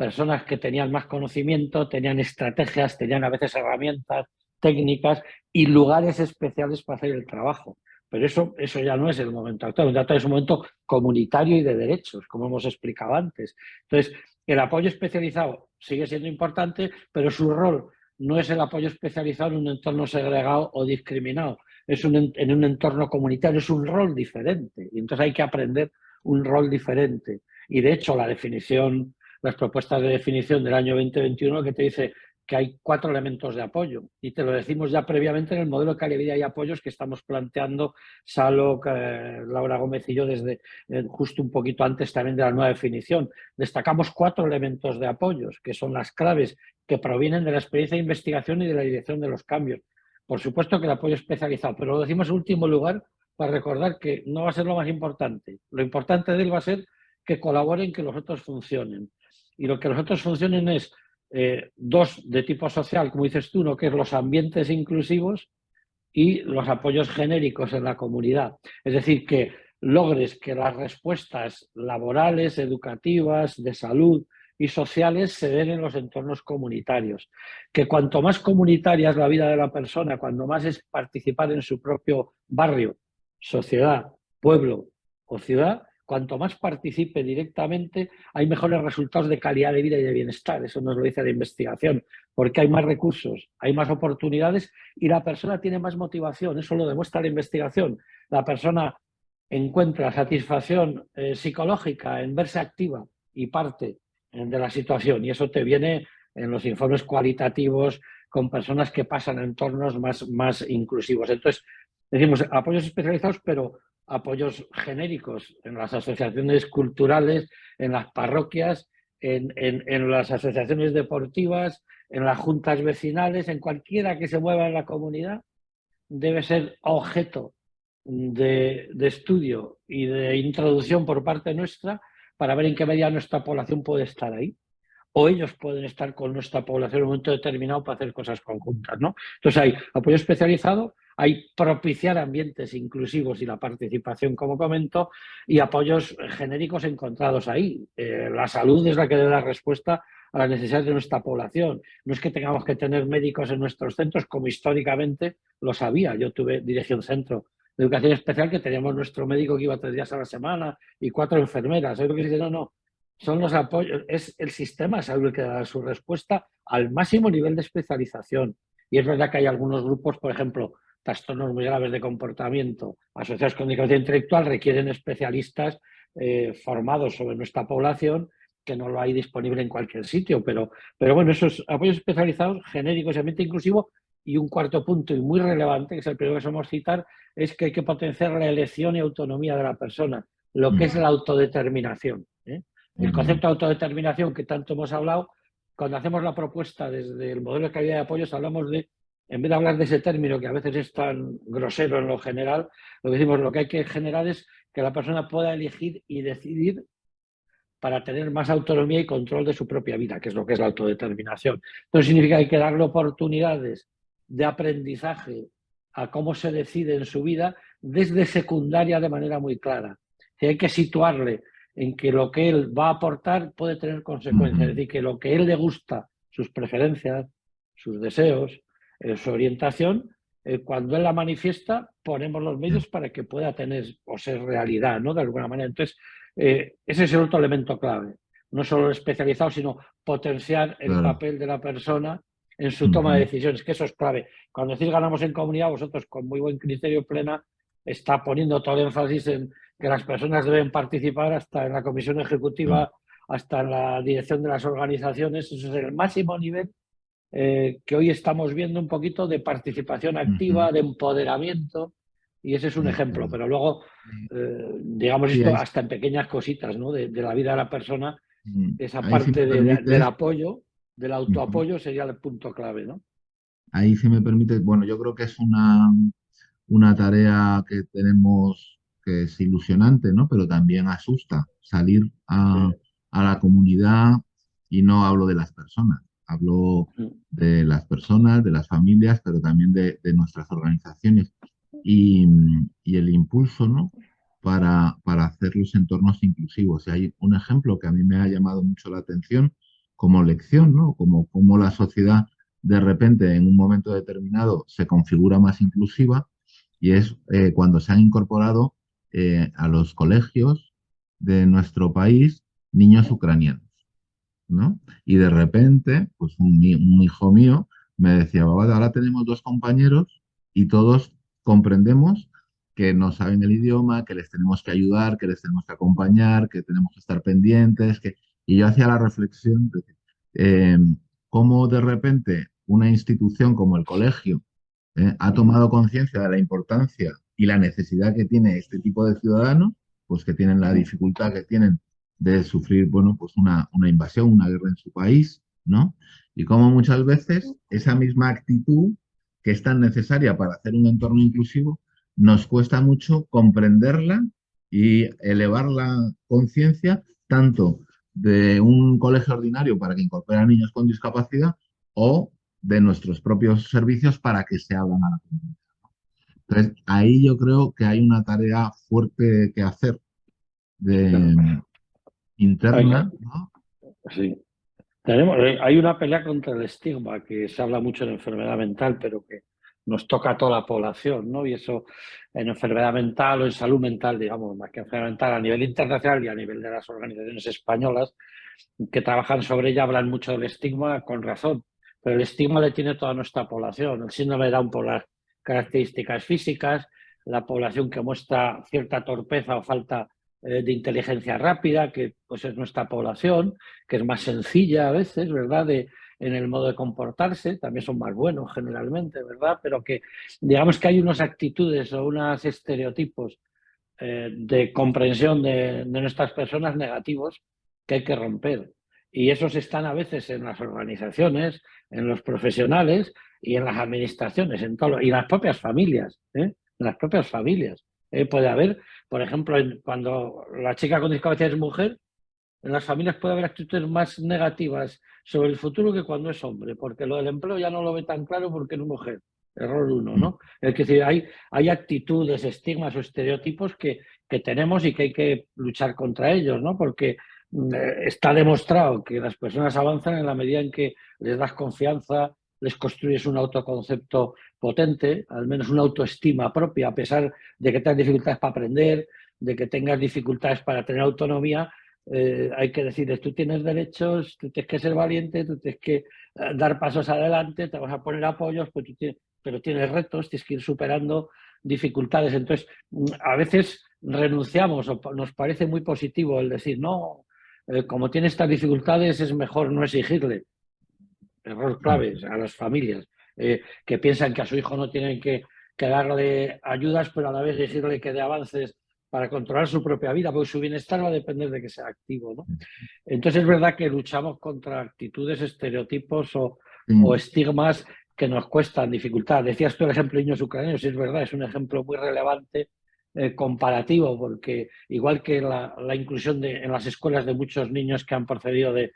personas que tenían más conocimiento, tenían estrategias, tenían a veces herramientas técnicas y lugares especiales para hacer el trabajo. Pero eso, eso ya no es el momento actual, el es un momento comunitario y de derechos, como hemos explicado antes. Entonces, el apoyo especializado sigue siendo importante, pero su rol no es el apoyo especializado en un entorno segregado o discriminado, es un, en un entorno comunitario, es un rol diferente. Y entonces hay que aprender un rol diferente. Y de hecho la definición, las propuestas de definición del año 2021 que te dice que hay cuatro elementos de apoyo. Y te lo decimos ya previamente en el modelo de calidad y apoyos que estamos planteando Salo, eh, Laura Gómez y yo desde eh, justo un poquito antes también de la nueva definición. Destacamos cuatro elementos de apoyos, que son las claves que provienen de la experiencia de investigación y de la dirección de los cambios. Por supuesto que el apoyo especializado, pero lo decimos en último lugar para recordar que no va a ser lo más importante. Lo importante de él va a ser que colaboren, que los otros funcionen. Y lo que los otros funcionen es eh, dos de tipo social, como dices tú, ¿no? que es los ambientes inclusivos y los apoyos genéricos en la comunidad. Es decir, que logres que las respuestas laborales, educativas, de salud y sociales se den en los entornos comunitarios. Que cuanto más comunitaria es la vida de la persona, cuando más es participar en su propio barrio, sociedad, pueblo o ciudad, cuanto más participe directamente, hay mejores resultados de calidad de vida y de bienestar. Eso nos lo dice la investigación, porque hay más recursos, hay más oportunidades y la persona tiene más motivación. Eso lo demuestra la investigación. La persona encuentra satisfacción eh, psicológica en verse activa y parte eh, de la situación. Y eso te viene en los informes cualitativos con personas que pasan en entornos más, más inclusivos. Entonces, decimos apoyos especializados, pero apoyos genéricos en las asociaciones culturales, en las parroquias, en, las asociaciones deportivas, en las juntas vecinales, en cualquiera que se mueva en la comunidad, debe ser objeto de, estudio y de introducción por parte nuestra para ver en qué medida nuestra población puede estar ahí. O ellos pueden estar con nuestra población en un momento determinado para hacer cosas conjuntas. ¿no? Entonces hay apoyo especializado, hay propiciar ambientes inclusivos y la participación, como comento, y apoyos genéricos encontrados ahí. Eh, la salud es la que debe dar respuesta a las necesidades de nuestra población. No es que tengamos que tener médicos en nuestros centros, como históricamente lo sabía. Yo tuve dirección centro de educación especial que teníamos nuestro médico que iba tres días a la semana y cuatro enfermeras. lo que? No, no. Son los apoyos, es el sistema de salud el que da su respuesta al máximo nivel de especialización. Y es verdad que hay algunos grupos, por ejemplo, trastornos muy graves de comportamiento asociados con discapacidad intelectual requieren especialistas eh, formados sobre nuestra población que no lo hay disponible en cualquier sitio, pero, pero bueno, esos apoyos especializados, genéricos y ambiente inclusivo, y un cuarto punto y muy relevante, que es el primero que somos citar, es que hay que potenciar la elección y autonomía de la persona, lo que es la autodeterminación. ¿eh? El concepto de autodeterminación que tanto hemos hablado, cuando hacemos la propuesta desde el modelo de calidad de apoyos, hablamos de, en vez de hablar de ese término que a veces es tan grosero en lo general, lo que decimos, lo que hay que generar es que la persona pueda elegir y decidir para tener más autonomía y control de su propia vida, que es lo que es la autodeterminación. Entonces significa que hay que darle oportunidades de aprendizaje a cómo se decide en su vida desde secundaria de manera muy clara. hay que situarle en que lo que él va a aportar puede tener consecuencias, es decir, que lo que él le gusta, sus preferencias, sus deseos, eh, su orientación, eh, cuando él la manifiesta, ponemos los medios para que pueda tener o ser realidad, ¿no? De alguna manera. Entonces, eh, ese es el otro elemento clave. No solo especializado, sino potenciar el papel de la persona en su toma de decisiones, que eso es clave. Cuando decís ganamos en comunidad, vosotros con muy buen criterio plena está poniendo todo el énfasis en que las personas deben participar hasta en la comisión ejecutiva, hasta en la dirección de las organizaciones. Eso es el máximo nivel eh, que hoy estamos viendo un poquito de participación activa, de empoderamiento, y ese es un ejemplo, pero luego, eh, digamos esto hasta en pequeñas cositas ¿no? de, la vida de la persona, esa parte del apoyo, del autoapoyo sería el punto clave, ¿no? Ahí si me permite, bueno, yo creo que es una, una tarea que tenemos que es ilusionante, ¿no? Pero también asusta salir a, a la comunidad y no hablo de las personas, hablo mm. de las personas, de las familias, pero también de, de nuestras organizaciones y, el impulso ¿no? para, para, hacer los entornos inclusivos. Y hay un ejemplo que a mí me ha llamado mucho la atención como lección, ¿no? como, como la sociedad de repente en un momento determinado se configura más inclusiva y es eh, cuando se han incorporado eh, a los colegios de nuestro país niños ucranianos. ¿No? Y de repente, pues un, un hijo mío me decía, ahora tenemos dos compañeros y todos comprendemos que no saben el idioma, que les tenemos que ayudar, que les tenemos que acompañar, que tenemos que estar pendientes. Que... Y yo hacía la reflexión de eh, cómo de repente una institución como el colegio eh, ha tomado conciencia de la importancia y la necesidad que tiene este tipo de ciudadanos, pues que tienen la dificultad que tienen de sufrir, bueno, pues una, una invasión, una guerra en su país, ¿no? Y cómo muchas veces esa misma actitud que es tan necesaria para hacer un entorno inclusivo, nos cuesta mucho comprenderla y elevar la conciencia tanto de un colegio ordinario para que incorpore a niños con discapacidad o de nuestros propios servicios para que se abran a la comunidad. Entonces, ahí yo creo que hay una tarea fuerte que hacer interna. Sí. Tenemos, eh, hay una pelea contra el estigma que se habla mucho en enfermedad mental, pero que nos toca a toda la población, ¿no? Y eso en enfermedad mental o en salud mental, digamos, más que enfermedad mental a nivel internacional y a nivel de las organizaciones españolas que trabajan sobre ella hablan mucho del estigma con razón, pero el estigma le tiene toda nuestra población. El síndrome de Down por las características físicas, la población que muestra cierta torpeza o falta de inteligencia rápida, que pues es nuestra población, que es más sencilla a veces, ¿verdad?, de, en el modo de comportarse, también son más buenos generalmente, ¿verdad?, pero que digamos que hay unas actitudes o unos estereotipos eh, de comprensión de, nuestras personas negativos que hay que romper. Y esos están a veces en las organizaciones, en los profesionales y en las administraciones, en todo, y las propias familias, ¿eh? en las propias familias. puede haber por ejemplo, cuando la chica con discapacidad es mujer, en las familias puede haber actitudes más negativas sobre el futuro que cuando es hombre, porque lo del empleo ya no lo ve tan claro porque es mujer. Error uno, ¿no? Es decir, hay, hay actitudes, estigmas o estereotipos que, que tenemos y que hay que luchar contra ellos, ¿no? Porque mm, eh, está demostrado que las personas avanzan en la medida en que les das confianza, les construyes un autoconcepto potente, al menos una autoestima propia, a pesar de que tengas dificultades para aprender, de que tengas dificultades para tener autonomía, eh, hay que decirles, tú tienes derechos, tú tienes que ser valiente, tú tienes que eh, dar pasos adelante, te vas a poner apoyos, pues pero tienes retos, tienes que ir superando dificultades. Entonces, mm, a veces renunciamos o nos parece muy positivo el decir, no, eh, como tiene estas dificultades es mejor no exigirle. Error clave a las familias que piensan que a su hijo no tienen que, que darle ayudas, pero a la vez exigirle que dé avances para controlar su propia vida, porque su bienestar va a depender de que sea activo. ¿no? Entonces es verdad que luchamos contra actitudes, estereotipos o, estigmas que nos cuestan dificultad. Decías tú el ejemplo de niños ucranianos, y es verdad, es un ejemplo muy relevante eh, comparativo, porque igual que la, inclusión de, en las escuelas de muchos niños que han procedido de,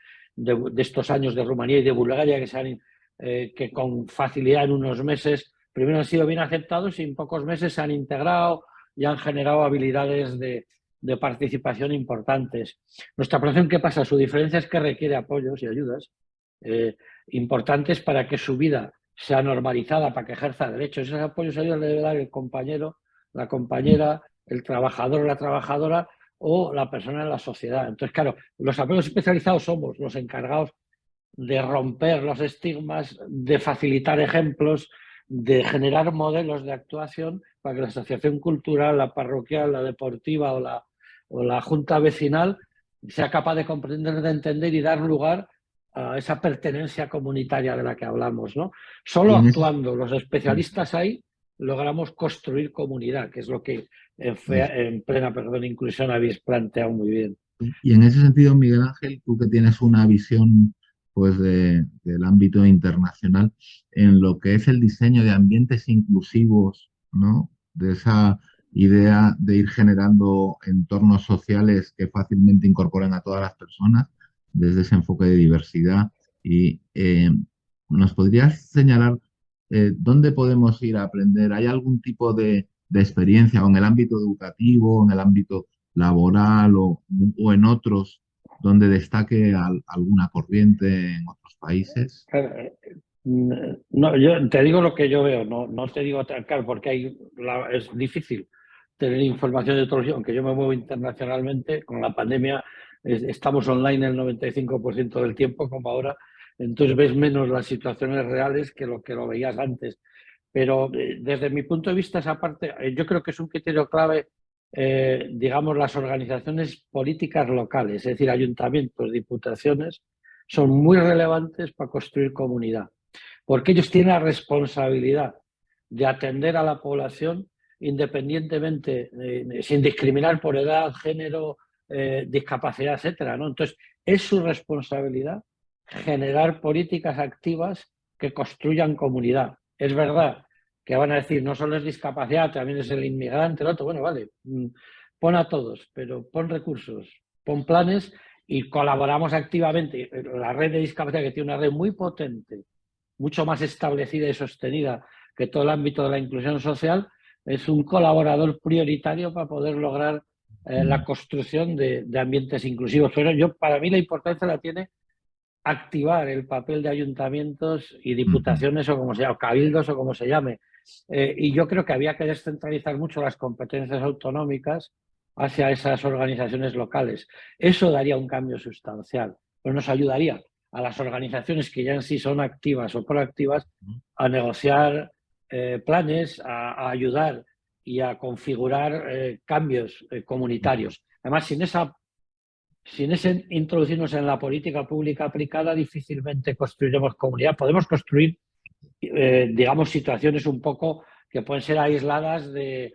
estos años de Rumanía y de Bulgaria, que, se han, eh, que con facilidad en unos meses primero han sido bien aceptados y en pocos meses se han integrado y han generado habilidades de, participación importantes. Nuestra población, ¿qué pasa? Su diferencia es que requiere apoyos y ayudas eh, importantes para que su vida sea normalizada, para que ejerza derechos. Esos apoyos y ayudas le debe dar el compañero, la compañera, el trabajador o la trabajadora o la persona en la sociedad. Entonces, claro, los apoyos especializados somos los encargados de romper los estigmas, de facilitar ejemplos, de generar modelos de actuación para que la asociación cultural, la parroquial, la deportiva o la, o la junta vecinal sea capaz de comprender, de entender y dar lugar a esa pertenencia comunitaria de la que hablamos. ¿no? Solo actuando los especialistas ahí logramos construir comunidad, que es lo que en, en plena perdón, inclusión habéis planteado muy bien. Y en ese sentido, Miguel Ángel, tú que tienes una visión pues del ámbito internacional en lo que es el diseño de ambientes inclusivos, ¿no? De esa idea de ir generando entornos sociales que fácilmente incorporen a todas las personas desde ese enfoque de diversidad. Y eh, ¿nos podrías señalar eh, dónde podemos ir a aprender? ¿Hay algún tipo de, experiencia o en el ámbito educativo, en el ámbito laboral o, o en otros donde destaque alguna corriente en otros países? Eh, no, yo te digo lo que yo veo, no, no te digo claro, porque hay, es difícil tener información de todos, aunque yo me muevo internacionalmente, con la pandemia estamos online el 95% del tiempo, como ahora, entonces ves menos las situaciones reales que lo que lo veías antes. Pero eh, desde mi punto de vista, esa parte, eh, yo creo que es un criterio clave eh, digamos, las organizaciones políticas locales, es decir, ayuntamientos, diputaciones, son muy relevantes para construir comunidad, porque ellos tienen la responsabilidad de atender a la población independientemente, sin discriminar por edad, género, discapacidad, etcétera. ¿no? Entonces, es su responsabilidad generar políticas activas que construyan comunidad. Es verdad que van a decir no solo es discapacidad, también es el inmigrante, el otro. Bueno, vale, mm, pon a todos, pero pon recursos, pon planes y colaboramos activamente. La red de discapacidad, que tiene una red muy potente, mucho más establecida y sostenida que todo el ámbito de la inclusión social, es un colaborador prioritario para poder lograr eh, la construcción de, de, ambientes inclusivos. Pero yo, para mí la importancia la tiene activar el papel de ayuntamientos y diputaciones o como sea, o cabildos o como se llame, eh, y yo creo que había que descentralizar mucho las competencias autonómicas hacia esas organizaciones locales. Eso daría un cambio sustancial, pero nos ayudaría a las organizaciones que ya en sí son activas o proactivas a negociar eh, planes, a, ayudar y a configurar eh, cambios comunitarios. Además, sin esa sin ese introducirnos en la política pública aplicada, difícilmente construiremos comunidad. Podemos construir eh, digamos, situaciones un poco que pueden ser aisladas de,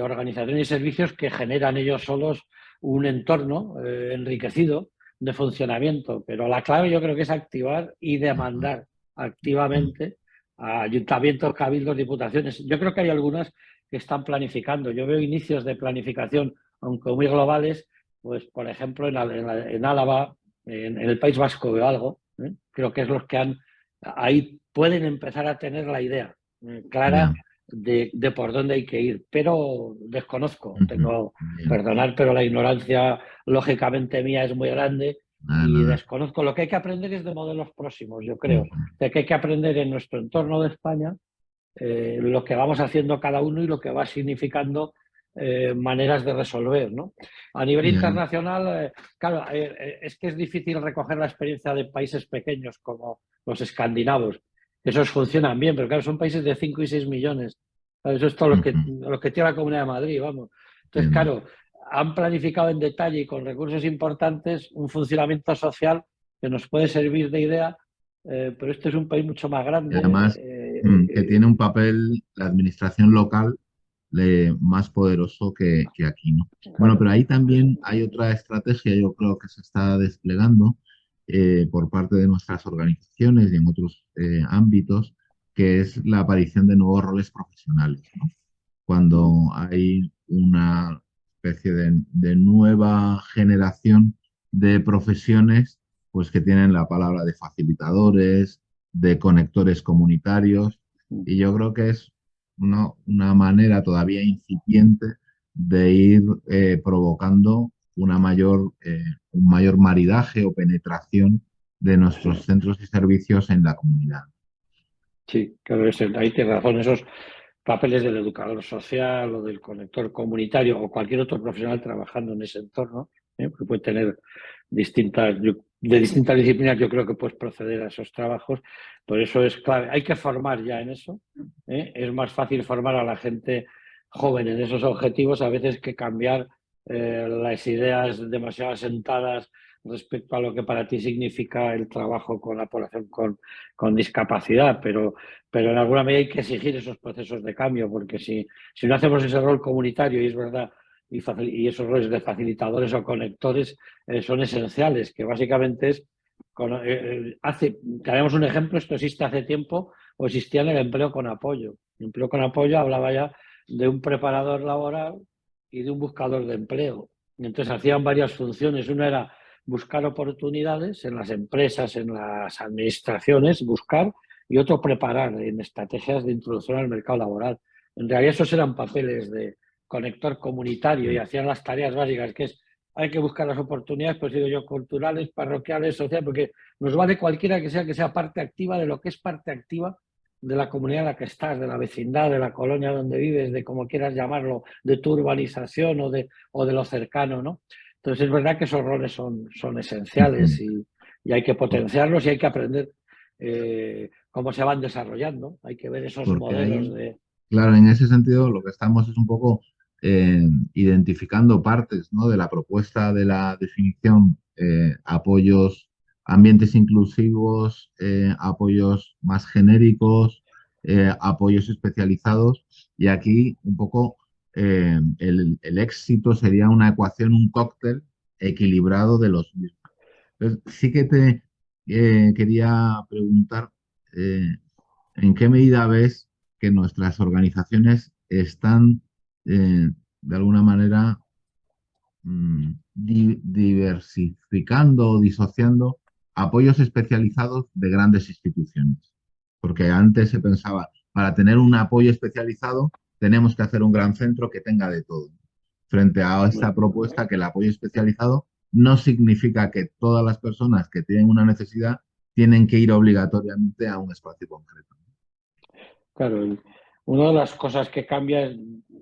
organizaciones y servicios que generan ellos solos un entorno eh, enriquecido de funcionamiento. Pero la clave yo creo que es activar y demandar activamente a ayuntamientos, cabildos, diputaciones. Yo creo que hay algunas que están planificando. Yo veo inicios de planificación, aunque muy globales, pues por ejemplo en, en, Álava, en, el País Vasco veo algo, ¿eh? creo que es los que han, ahí pueden empezar a tener la idea eh, clara de, por dónde hay que ir, pero desconozco, tengo, perdonar, pero la ignorancia lógicamente mía es muy grande y desconozco. Lo que hay que aprender es de modelos próximos, yo creo, de que hay que aprender en nuestro entorno de España eh, lo que vamos haciendo cada uno y lo que va significando eh, maneras de resolver. ¿no? A nivel internacional, eh, claro, es que es difícil recoger la experiencia de países pequeños como los escandinavos. Esos funcionan bien, pero claro, son países de 5 y 6 millones. Eso es todo lo que, lo que tiene la Comunidad de Madrid, vamos. Entonces, claro, han planificado en detalle y con recursos importantes un funcionamiento social que nos puede servir de idea, pero este es un país mucho más grande. además, Mm, que tiene un papel, la administración local, más poderoso que, aquí. ¿no? Bueno, pero ahí también hay otra estrategia, yo creo que se está desplegando eh, por parte de nuestras organizaciones y en otros eh, ámbitos, que es la aparición de nuevos roles profesionales. Cuando hay una especie de, nueva generación de profesiones pues que tienen la palabra de facilitadores, de conectores comunitarios y yo creo que es una, una manera todavía incipiente de ir eh, provocando una mayor, eh, un mayor maridaje o penetración de nuestros centros y servicios en la comunidad. Sí, claro, ahí tienes razón. Esos papeles del educador social o del conector comunitario o cualquier otro profesional trabajando en ese entorno, ¿eh? que puede tener distintas, de distintas disciplinas yo creo que puedes proceder a esos trabajos, por eso es clave. Hay que formar ya en eso. ¿eh? Es más fácil formar a la gente joven en esos objetivos a veces que cambiar eh, las ideas demasiado asentadas respecto a lo que para ti significa el trabajo con la población con, discapacidad, pero, pero en alguna medida hay que exigir esos procesos de cambio, porque si, si no hacemos ese rol comunitario, y es verdad y, esos roles de facilitadores o conectores eh, son esenciales, que básicamente es, con, eh, hace, tenemos un ejemplo, esto existe hace tiempo, o existía en el empleo con apoyo. El empleo con apoyo hablaba ya de un preparador laboral y de un buscador de empleo. Entonces hacían varias funciones. Una era buscar oportunidades en las empresas, en las administraciones, buscar, y otro preparar en estrategias de introducción al mercado laboral. En realidad esos eran papeles de, conector comunitario y hacían las tareas básicas, que es hay que buscar las oportunidades, pues digo yo, culturales, parroquiales, sociales, porque nos vale cualquiera que sea que sea parte activa de lo que es parte activa de la comunidad en la que estás, de la vecindad, de la colonia donde vives, de como quieras llamarlo, de tu urbanización o de, o de lo cercano, ¿no? Entonces es verdad que esos roles son, son esenciales y, hay que potenciarlos y hay que aprender eh, cómo se van desarrollando. Hay que ver esos modelos de... Claro, en ese sentido lo que estamos es un poco eh, identificando partes ¿no? de la propuesta de la definición, eh, apoyos, ambientes inclusivos, eh, apoyos más genéricos, apoyos especializados y aquí un poco el, éxito sería una ecuación, un cóctel equilibrado de los mismos. Entonces, sí que te quería preguntar en qué medida ves que nuestras organizaciones están eh, de alguna manera mm, diversificando o disociando apoyos especializados de grandes instituciones. Porque antes se pensaba, para tener un apoyo especializado tenemos que hacer un gran centro que tenga de todo. Frente a esta propuesta que el apoyo especializado no significa que todas las personas que tienen una necesidad tienen que ir obligatoriamente a un espacio concreto. Claro, una de las cosas que cambia es,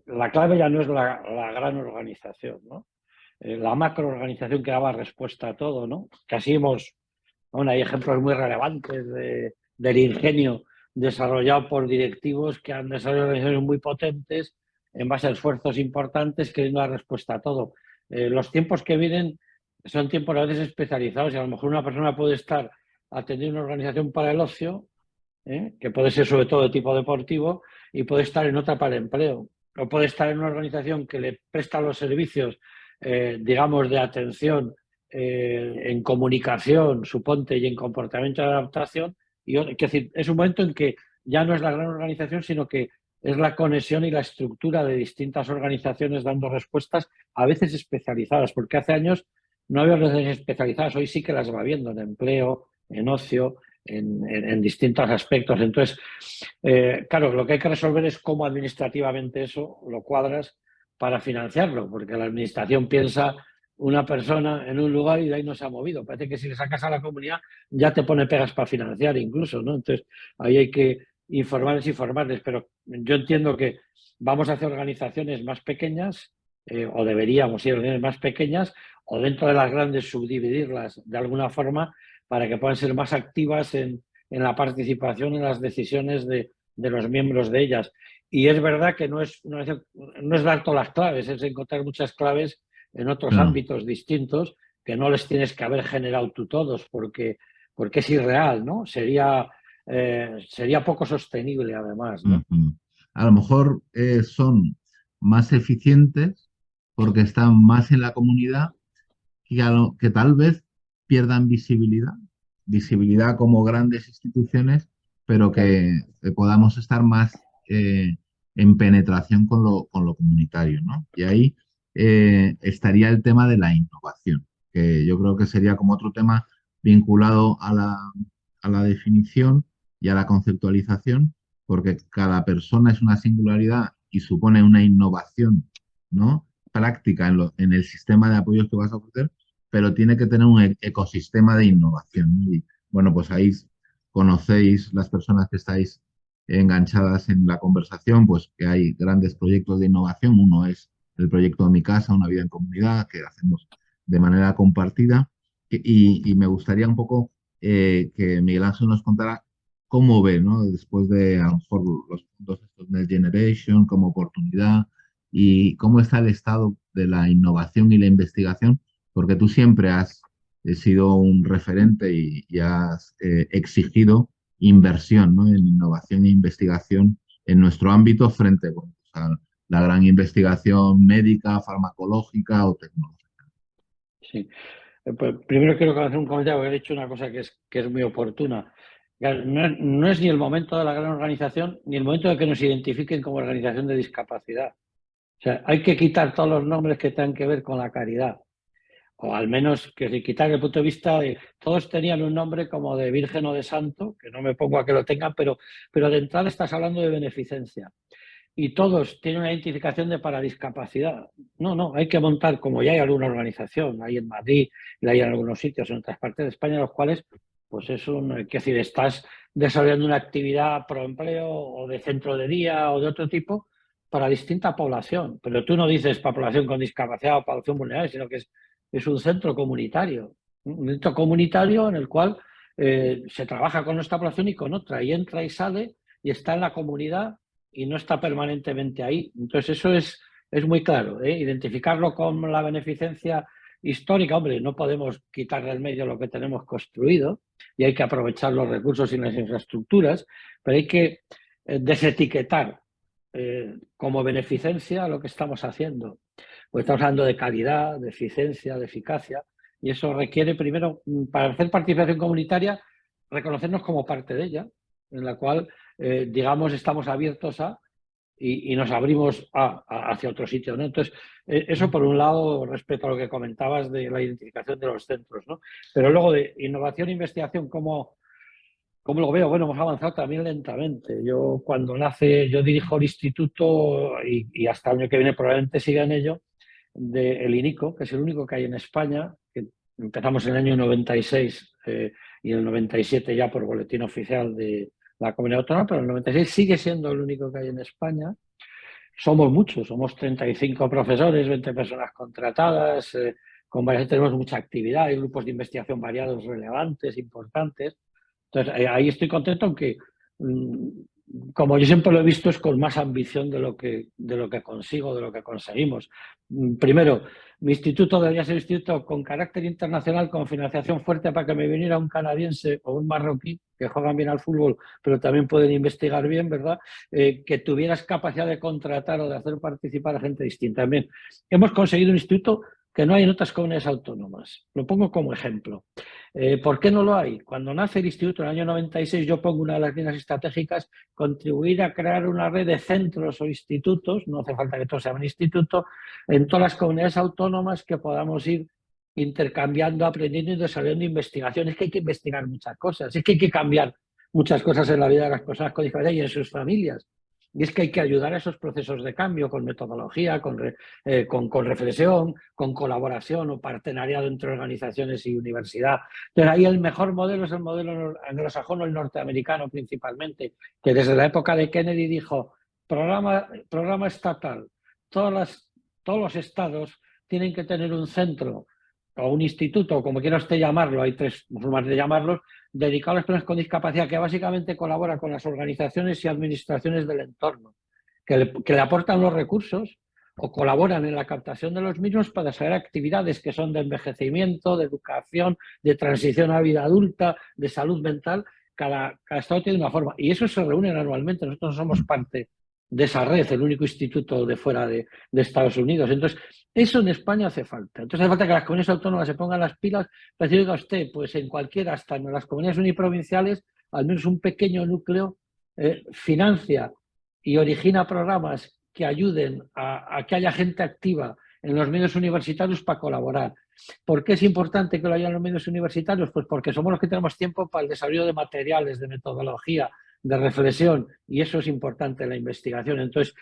la clave ya no es la, gran organización, ¿no? Eh, la macroorganización que daba respuesta a todo, ¿no? Casi hemos, bueno, hay ejemplos muy relevantes del ingenio desarrollado por directivos que han desarrollado organizaciones muy potentes en base a esfuerzos importantes queriendo dar respuesta a todo. Eh, los tiempos que vienen son tiempos a veces especializados y a lo mejor una persona puede estar atendiendo una organización para el ocio, ¿eh? que puede ser sobre todo de tipo deportivo, y puede estar en otra para el empleo. O puede estar en una organización que le presta los servicios, eh, digamos, de atención eh, en comunicación, suponte, y en comportamiento de adaptación. Y, es decir, es un momento en que ya no es la gran organización, sino que es la conexión y la estructura de distintas organizaciones dando respuestas, a veces especializadas, porque hace años no había organizaciones especializadas, hoy sí que las va viendo en empleo, en ocio, en, distintos aspectos. Entonces, eh, claro, lo que hay que resolver es cómo administrativamente eso lo cuadras para financiarlo, porque la administración piensa una persona en un lugar y de ahí no se ha movido. Parece que si le sacas a la comunidad ya te pone pegas para financiar incluso, ¿no? Entonces, ahí hay que informarles y formarles, pero yo entiendo que vamos a hacer organizaciones más pequeñas eh, o deberíamos ir a organizaciones más pequeñas o dentro de las grandes subdividirlas de alguna forma para que puedan ser más activas en, la participación en las decisiones de, los miembros de ellas. Y es verdad que no es, no es, dar todas las claves, es encontrar muchas claves en otros ámbitos distintos que no les tienes que haber generado tú todos porque, porque es irreal, ¿no? Sería, eh, sería poco sostenible además, A lo mejor eh, son más eficientes porque están más en la comunidad que, que tal vez pierdan visibilidad, visibilidad como grandes instituciones, pero que, podamos estar más eh, en penetración con lo, con lo comunitario. ¿no? Y ahí eh, estaría el tema de la innovación, que yo creo que sería como otro tema vinculado a la, a la definición y a la conceptualización, porque cada persona es una singularidad y supone una innovación ¿no? práctica en, en el sistema de apoyos que vas a ofrecer, pero tiene que tener un e-, ecosistema de innovación. Y bueno, pues ahí conocéis las personas que estáis enganchadas en la conversación, pues que hay grandes proyectos de innovación. Uno es el proyecto de Mi Casa, Una Vida en Comunidad, que hacemos de manera compartida. Y, me gustaría un poco eh, que Miguel Ángel nos contara cómo ve, después de a lo los puntos estos Next Generation como oportunidad y cómo está el estado de la innovación y la investigación porque tú siempre has eh, sido un referente y, has eh, exigido inversión en innovación e investigación en nuestro ámbito frente a la gran investigación médica, farmacológica o tecnológica. Sí. Eh, pues, primero quiero hacer un comentario, porque he dicho una cosa que es, que es muy oportuna. No no es, ni el momento de la gran organización, ni el momento de que nos identifiquen como organización de discapacidad. O sea, hay que quitar todos los nombres que tengan que ver con la caridad o al menos que quitar el punto de vista de todos tenían un nombre como de virgen o de santo, que no me pongo a que lo tengan, pero, pero de entrada estás hablando de beneficencia. Y todos tienen una identificación de para discapacidad. No, no, hay que montar, como ya hay alguna organización, hay en Madrid y hay en algunos sitios en otras partes de España, los cuales, pues es un, que decir, estás desarrollando una actividad pro empleo o de centro de día o de otro tipo para distinta población. Pero tú no dices para población con discapacidad o población vulnerable, sino que es es un centro comunitario, un centro comunitario en el cual eh, se trabaja con nuestra población y con otra, y entra y sale y está en la comunidad y no está permanentemente ahí. Entonces eso es, es muy claro, ¿eh? identificarlo con la beneficencia histórica, hombre, no podemos quitar del medio lo que tenemos construido y hay que aprovechar los recursos y las infraestructuras, pero hay que eh, desetiquetar como beneficencia lo que estamos haciendo. Pues estamos hablando de calidad, de eficiencia, de eficacia, y eso requiere primero, mm, para hacer participación comunitaria, reconocernos como parte de ella, en la cual, eh, digamos, estamos abiertos a y, nos abrimos hacia otro sitio. ¿no? Entonces, eh, eso por un lado, respecto a lo que comentabas de la identificación de los centros. ¿no? Pero luego de innovación e investigación, ¿cómo, ¿cómo lo veo? Bueno, hemos avanzado también lentamente. Yo cuando nace, yo dirijo el instituto y, hasta el año que viene probablemente siga en ello, del INICO, que es el único que hay en España, que empezamos en el año 96 eh, y en el 97 ya por boletín oficial de la comunidad autónoma, pero el 96 sigue siendo el único que hay en España. Somos muchos, somos 35 profesores, 20 personas contratadas, eh, con varias, tenemos mucha actividad, hay grupos de investigación variados, relevantes, importantes. Entonces, eh, ahí estoy contento, aunque mm, como yo siempre lo he visto, es con más ambición de lo que, de lo que consigo, de lo que conseguimos. Mm, primero, mi instituto debería ser un instituto con carácter internacional, con financiación fuerte para que me viniera un canadiense o un marroquí, que juegan bien al fútbol, pero también pueden investigar bien, ¿verdad? Eh, que tuvieras capacidad de contratar o de hacer participar a gente distinta. También hemos conseguido un instituto que no hay en otras comunidades autónomas. Lo pongo como ejemplo. Eh, ¿Por qué no lo hay? Cuando nace el instituto en el año 96, yo pongo una de las líneas estratégicas, contribuir a crear una red de centros o institutos, no hace falta que todos sean un instituto, en todas las comunidades autónomas que podamos ir intercambiando, aprendiendo y desarrollando investigaciones, que hay que investigar muchas cosas, es que hay que cambiar muchas cosas en la vida de las personas con discapacidad y en sus familias. Y es que hay que ayudar a esos procesos de cambio con metodología, con, eh, con, reflexión, con colaboración o partenariado entre organizaciones y universidad. Entonces ahí el mejor modelo es el modelo anglosajón o el norteamericano principalmente, que desde la época de Kennedy dijo, programa, programa estatal, todos los estados tienen que tener un centro o un instituto, como quiera usted llamarlo, hay tres formas de llamarlos, dedicado a las personas con discapacidad, que básicamente colabora con las organizaciones y administraciones del entorno, que le, aportan los recursos o colaboran en la captación de los mismos para desarrollar actividades que son de envejecimiento, de educación, de transición a vida adulta, de salud mental. Cada, cada estado tiene una forma y eso se reúnen anualmente. Nosotros somos parte de esa red, el único instituto de fuera de, Estados Unidos. Entonces, eso en España hace falta. Entonces hace falta que las comunidades autónomas se pongan las pilas para decir, a usted, pues en cualquiera, hasta en las comunidades uniprovinciales, al menos un pequeño núcleo eh, financia y origina programas que ayuden a, que haya gente activa en los medios universitarios para colaborar. ¿Por qué es importante que lo haya en los medios universitarios? Pues porque somos los que tenemos tiempo para el desarrollo de materiales, de metodología, de reflexión y eso es importante en la investigación. Entonces,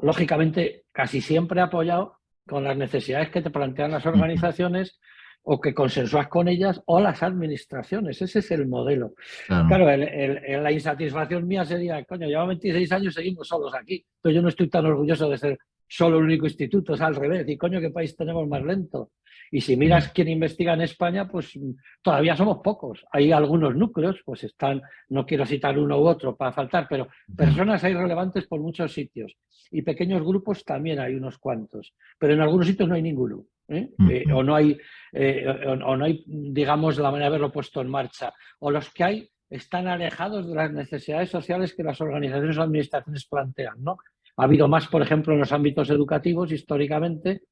lógicamente, casi siempre apoyado con las necesidades que te plantean las organizaciones o que consensúas con ellas o las administraciones. Ese es el modelo. Claro, la insatisfacción mía sería, coño, llevo 26 años, seguimos solos aquí, pero yo no estoy tan orgulloso de ser solo el único instituto, es al revés. Y coño, ¿qué país tenemos más lento? Y si miras quién investiga en España, pues todavía somos pocos. Hay algunos núcleos, pues están, no quiero citar uno u otro para faltar, pero personas hay relevantes por muchos sitios. Y pequeños grupos también hay unos cuantos. Pero en algunos sitios no hay ninguno. ¿eh? Eh, o, no hay, eh, o, no hay, digamos, la manera de haberlo puesto en marcha. O los que hay están alejados de las necesidades sociales que las organizaciones o administraciones plantean. ¿no? Ha habido más, por ejemplo, en los ámbitos educativos históricamente,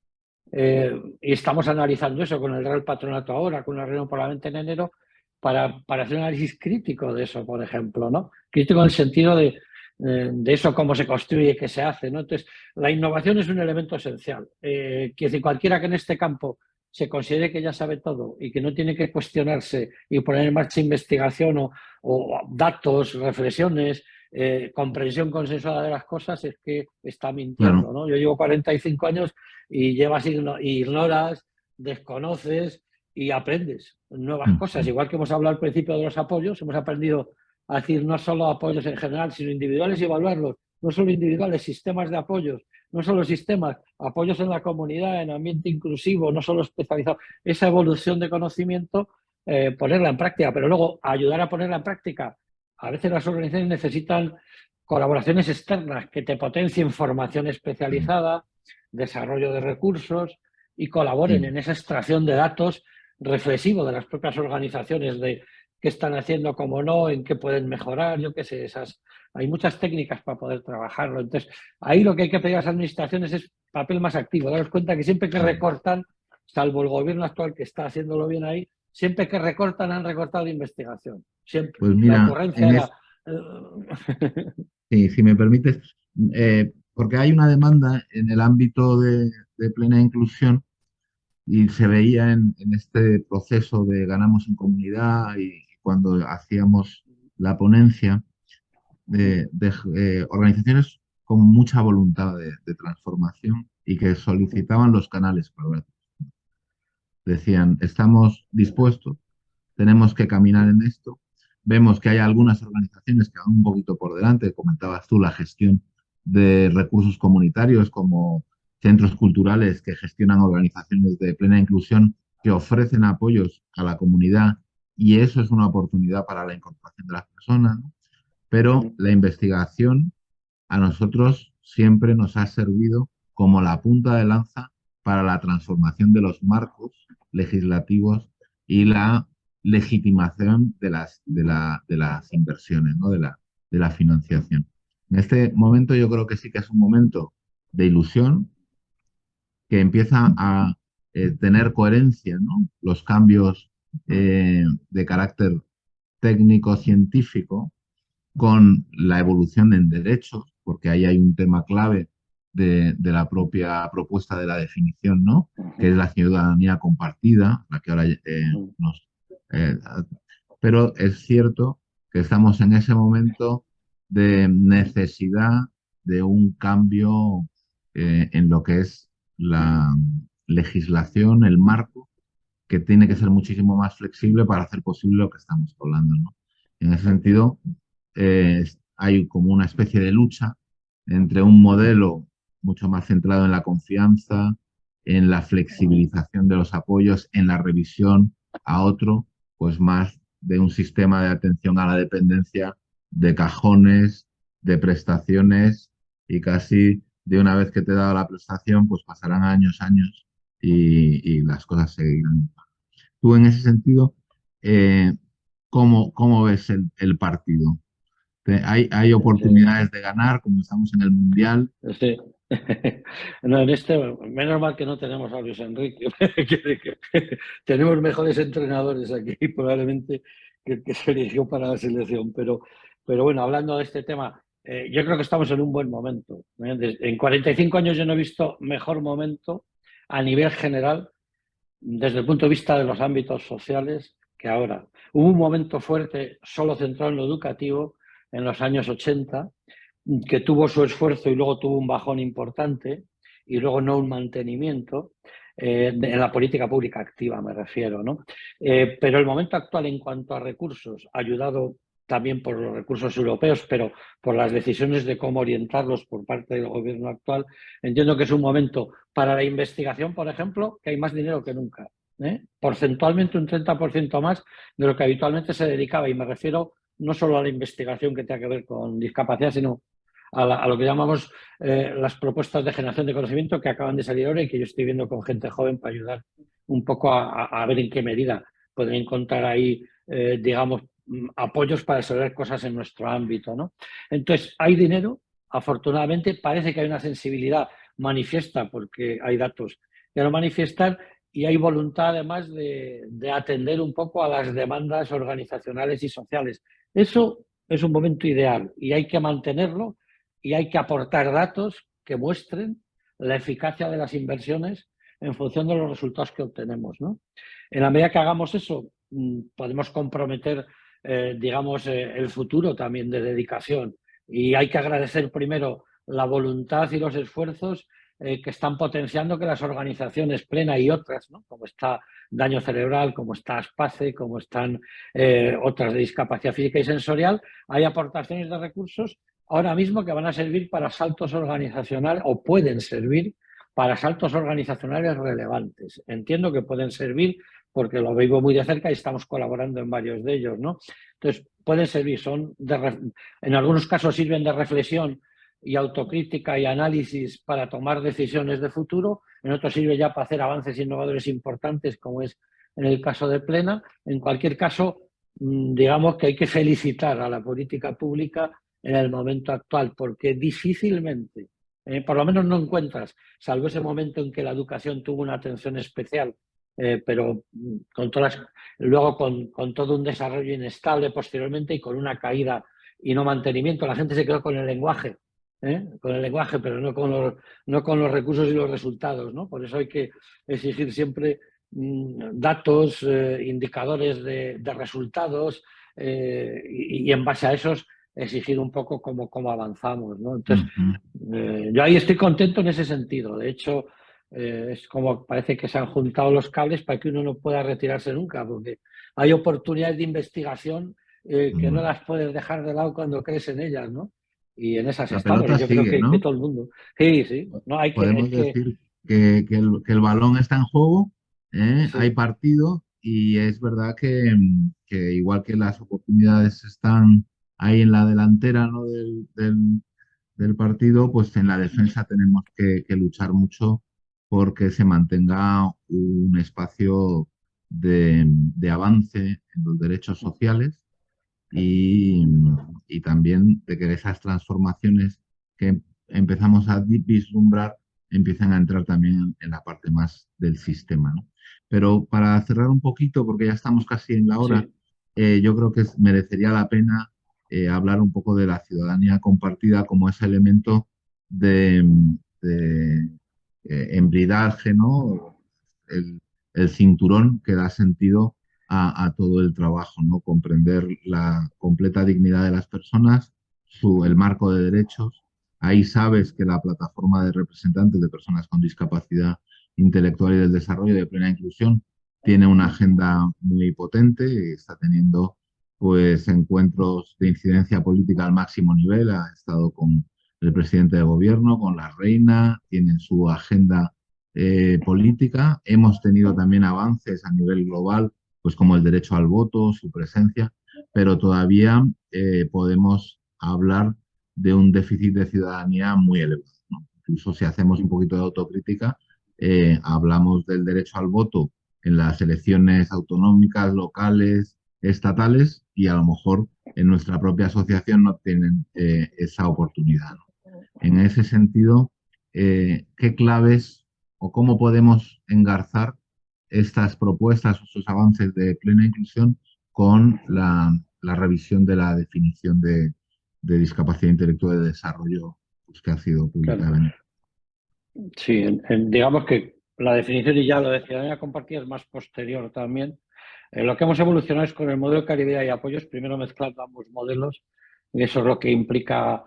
eh, y estamos analizando eso con el Real Patronato ahora, con la reunión parlamento en enero, para, para, hacer un análisis crítico de eso, por ejemplo, ¿no? Crítico en el sentido de, de eso, cómo se construye, qué se hace, ¿no? Entonces, la innovación es un elemento esencial. Eh, que cualquiera que en este campo se considere que ya sabe todo y que no tiene que cuestionarse y poner en marcha investigación o, o datos, reflexiones, eh, comprensión consensuada de las cosas es que está mintiendo. ¿no? Yo llevo 45 años y llevas ignoras, desconoces y aprendes nuevas mm. cosas. Igual que hemos hablado al principio de los apoyos, hemos aprendido a decir no solo apoyos en general, sino individuales y evaluarlos. No solo individuales, sistemas de apoyos, no solo sistemas, apoyos en la comunidad, en ambiente inclusivo, no solo especializado. Esa evolución de conocimiento, eh, ponerla en práctica, pero luego ayudar a ponerla en práctica a veces las organizaciones necesitan colaboraciones externas que te potencien formación especializada, desarrollo de recursos y colaboren en esa extracción de datos reflexivo de las propias organizaciones de qué están haciendo, cómo no, en qué pueden mejorar, yo qué sé, esas, hay muchas técnicas para poder trabajarlo. Entonces, ahí lo que hay que pedir a las administraciones es papel más activo, daros cuenta que siempre que recortan, salvo el gobierno actual que está haciéndolo bien ahí, siempre que recortan han recortado investigación. Siempre. Pues mira, si me permites, eh, porque hay una demanda en el ámbito de, plena inclusión y se veía en, este proceso de ganamos en comunidad y cuando hacíamos la ponencia de, eh, organizaciones con mucha voluntad de, transformación y que solicitaban los canales para Decían, estamos dispuestos, tenemos que caminar en esto, Vemos que hay algunas organizaciones que van un poquito por delante, comentabas tú la gestión de recursos comunitarios como centros culturales que gestionan organizaciones de plena inclusión que ofrecen apoyos a la comunidad y eso es una oportunidad para la incorporación de las personas. Pero la investigación a nosotros siempre nos ha servido como la punta de lanza para la transformación de los marcos legislativos y la legitimación de las, inversiones, ¿no? de, la, financiación. En este momento yo creo que sí que es un momento de ilusión que empieza a, eh, tener coherencia. Los cambios eh, de carácter técnico-científico con la evolución en derechos, porque ahí hay un tema clave de, la propia propuesta de la definición, ¿no? Que es la ciudadanía compartida, la que ahora nos... pero es cierto que estamos en ese momento de necesidad de un cambio eh, en lo que es la legislación, el marco, que tiene que ser muchísimo más flexible para hacer posible lo que estamos hablando. En ese sentido, eh, hay como una especie de lucha entre un modelo mucho más centrado en la confianza, en la flexibilización de los apoyos, en la revisión, a otro, pues más de un sistema de atención a la dependencia de cajones, de prestaciones y casi de una vez que te he dado la prestación, pues pasarán años, años y, las cosas seguirán. Tú en ese sentido, eh, ¿cómo, ¿cómo, ves el, partido? ¿Hay, ¿Hay oportunidades de ganar como estamos en el Mundial? Sí. No, en este, menos mal que no tenemos a Luis Enrique, tenemos mejores entrenadores aquí probablemente que el que se eligió para la selección, pero, pero bueno, hablando de este tema, eh, yo creo que estamos en un buen momento. ¿eh? En 45 años yo no he visto mejor momento a nivel general desde el punto de vista de los ámbitos sociales que ahora. Hubo un momento fuerte solo centrado en lo educativo en los años 80 que tuvo su esfuerzo y luego tuvo un bajón importante y luego no un mantenimiento eh, en la política pública activa me refiero. ¿no? pero el momento actual en cuanto a recursos, ayudado también por los recursos europeos, pero por las decisiones de cómo orientarlos por parte del gobierno actual, entiendo que es un momento para la investigación, por ejemplo, que hay más dinero que nunca. ¿eh? Porcentualmente un 30% más de lo que habitualmente se dedicaba, y me refiero no solo a la investigación que tenga que ver con discapacidad, sino a, lo que llamamos eh, las propuestas de generación de conocimiento que acaban de salir ahora y que yo estoy viendo con gente joven para ayudar un poco a, ver en qué medida pueden encontrar ahí, eh, digamos, Mm, apoyos para resolver cosas en nuestro ámbito. ¿no? Entonces, hay dinero, afortunadamente, parece que hay una sensibilidad manifiesta, porque hay datos que lo manifiestan, y hay voluntad además de, atender un poco a las demandas organizacionales y sociales. Eso es un momento ideal y hay que mantenerlo y hay que aportar datos que muestren la eficacia de las inversiones en función de los resultados que obtenemos. En la medida que hagamos eso, mm, podemos comprometer eh, digamos, eh, el futuro también de dedicación. Y hay que agradecer primero la voluntad y los esfuerzos eh, que están potenciando que las organizaciones plena y otras, como está daño cerebral, como está ASPACE, como están otras de discapacidad física y sensorial, hay aportaciones de recursos ahora mismo que van a servir para saltos organizacionales o pueden servir para saltos organizacionales relevantes. Entiendo que pueden servir porque lo vivo muy de cerca y estamos colaborando en varios de ellos. ¿no? Entonces, pueden servir, son en algunos casos sirven de reflexión y autocrítica y análisis para tomar decisiones de futuro, en otros sirve ya para hacer avances innovadores importantes, como es en el caso de Plena. En cualquier caso, mm, digamos que hay que felicitar a la política pública en el momento actual, porque difícilmente, eh, por lo menos no encuentras, salvo ese momento en que la educación tuvo una atención especial eh, pero mm, con todas, luego con, con, todo un desarrollo inestable posteriormente y con una caída y no mantenimiento. La gente se quedó con el lenguaje, ¿eh? con el lenguaje, pero no con, los, no con los recursos y los resultados. ¿no? Por eso hay que exigir siempre mm, datos, eh, indicadores de, de resultados y, y, en base a esos exigir un poco cómo, cómo avanzamos. ¿no? Entonces, yo ahí estoy contento en ese sentido. De hecho, eh, es como parece que se han juntado los cables para que uno no pueda retirarse nunca, porque hay oportunidades de investigación eh, que no las puedes dejar de lado cuando crees en ellas, ¿no? Y en esas estamos, yo creo que, todo el mundo. Sí, sí. No, hay Podemos decir que, el, balón está en juego, ¿eh? hay partido y es verdad que, igual que las oportunidades están ahí en la delantera ¿no? del, del, partido, pues en la defensa tenemos que luchar mucho porque se mantenga un espacio de, avance en los derechos sociales y, también de que esas transformaciones que empezamos a vislumbrar empiecen a entrar también en la parte más del sistema. Pero para cerrar un poquito, porque ya estamos casi en la hora, eh, yo creo que merecería la pena eh, hablar un poco de la ciudadanía compartida como ese elemento de, de embridaje, ¿no? El, cinturón que da sentido a, todo el trabajo, ¿no? Comprender la completa dignidad de las personas, su, el marco de derechos. Ahí sabes que la plataforma de representantes de personas con discapacidad intelectual y del desarrollo de plena inclusión tiene una agenda muy potente está teniendo pues encuentros de incidencia política al máximo nivel. Ha estado con el presidente de gobierno, con la reina, tienen su agenda eh, política. Hemos tenido también avances a nivel global pues como el derecho al voto, su presencia, pero todavía eh, podemos hablar de un déficit de ciudadanía muy elevado. Incluso si hacemos un poquito de autocrítica, eh, hablamos del derecho al voto en las elecciones autonómicas, locales, estatales, y a lo mejor en nuestra propia asociación no tienen eh, esa oportunidad. En ese sentido, ¿qué claves o cómo podemos engarzar estas propuestas, estos avances de plena inclusión con la, revisión de la definición de, discapacidad intelectual de desarrollo pues, que ha sido publicada. Sí, digamos que la definición, y ya lo de ciudadanía compartida, es más posterior también. Eh, lo que hemos evolucionado es con el modelo de calidad y apoyos, primero mezclando ambos modelos, y eso es lo que implica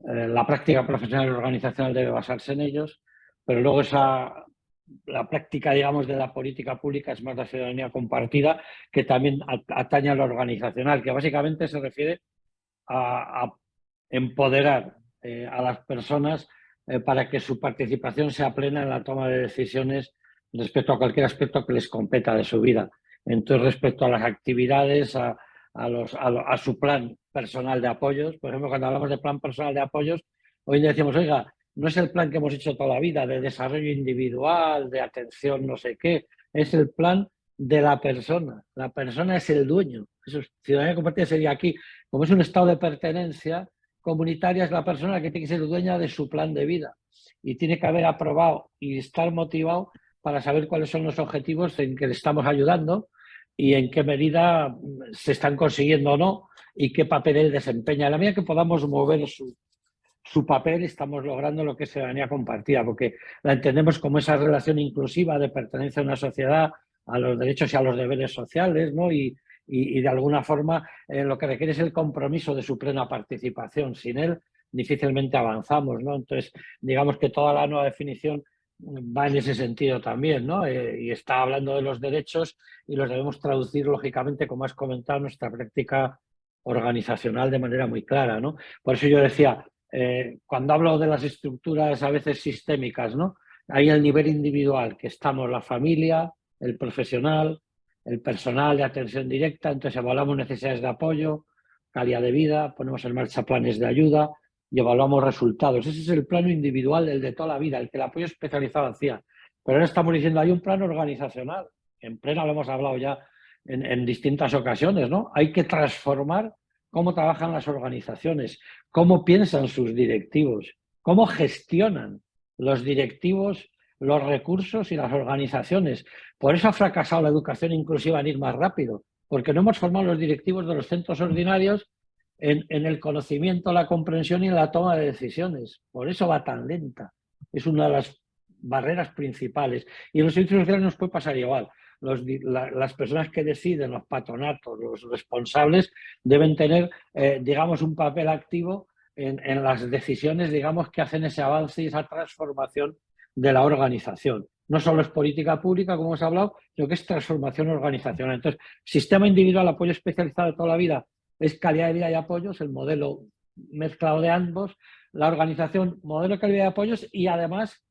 eh, la práctica profesional y organizacional debe basarse en ellos, pero luego esa la práctica, digamos, de la política pública es más la ciudadanía compartida, que también atañe a lo organizacional, que básicamente se refiere a, empoderar eh, a las personas eh, para que su participación sea plena en la toma de decisiones respecto a cualquier aspecto que les competa de su vida. Entonces, respecto a las actividades, a, a, su plan personal de apoyos, por ejemplo, cuando hablamos de plan personal de apoyos, hoy decimos, oiga, no es el plan que hemos hecho toda la vida de desarrollo individual, de atención no sé qué, es el plan de la persona. La persona es el dueño. Eso es, ciudadanía compartida sería aquí, como es un estado de pertenencia comunitaria, es la persona que tiene que ser dueña de su plan de vida y tiene que haber aprobado y estar motivado para saber cuáles son los objetivos en que le estamos ayudando y en qué medida se están consiguiendo o no y qué papel él desempeña. La medida que podamos mover su, su papel estamos logrando lo que es ciudadanía compartida, porque la entendemos como esa relación inclusiva de pertenencia a una sociedad, a los derechos y a los deberes sociales, ¿no? y, de alguna forma eh, lo que requiere es el compromiso de su plena participación. Sin él difícilmente avanzamos. ¿no? Entonces, digamos que toda la nueva definición va en ese sentido también, ¿no? Eh, y está hablando de los derechos y los debemos traducir, lógicamente, como has comentado, nuestra práctica organizacional de manera muy clara, ¿no? Por eso yo decía, eh, cuando hablo de las estructuras a veces sistémicas, ¿no? Hay el nivel individual, que estamos la familia, el profesional, el personal de atención directa, entonces evaluamos necesidades de apoyo, calidad de vida, ponemos en marcha planes de ayuda y evaluamos resultados. Ese es el plano individual, el de toda la vida, el que el apoyo especializado hacía. Pero ahora estamos diciendo, hay un plano organizacional, en plena lo hemos hablado ya en, en distintas ocasiones, ¿no? Hay que transformar cómo trabajan las organizaciones, cómo piensan sus directivos, cómo gestionan los directivos los recursos y las organizaciones. Por eso ha fracasado la educación inclusiva en ir más rápido, porque no hemos formado los directivos de los centros ordinarios en, el conocimiento, la comprensión y la toma de decisiones. Por eso va tan lenta. Es una de las barreras principales. Y en los servicios sociales nos puede pasar igual las personas que deciden, los patronatos, los responsables, deben tener, eh, digamos, un papel activo en, las decisiones, digamos, que hacen ese avance y esa transformación de la organización. No solo es política pública, como hemos hablado, sino que es transformación organizacional. Entonces, sistema individual, apoyo especializado de toda la vida, es calidad de vida y apoyos, el modelo mezclado de ambos, la organización, modelo de calidad de apoyos y además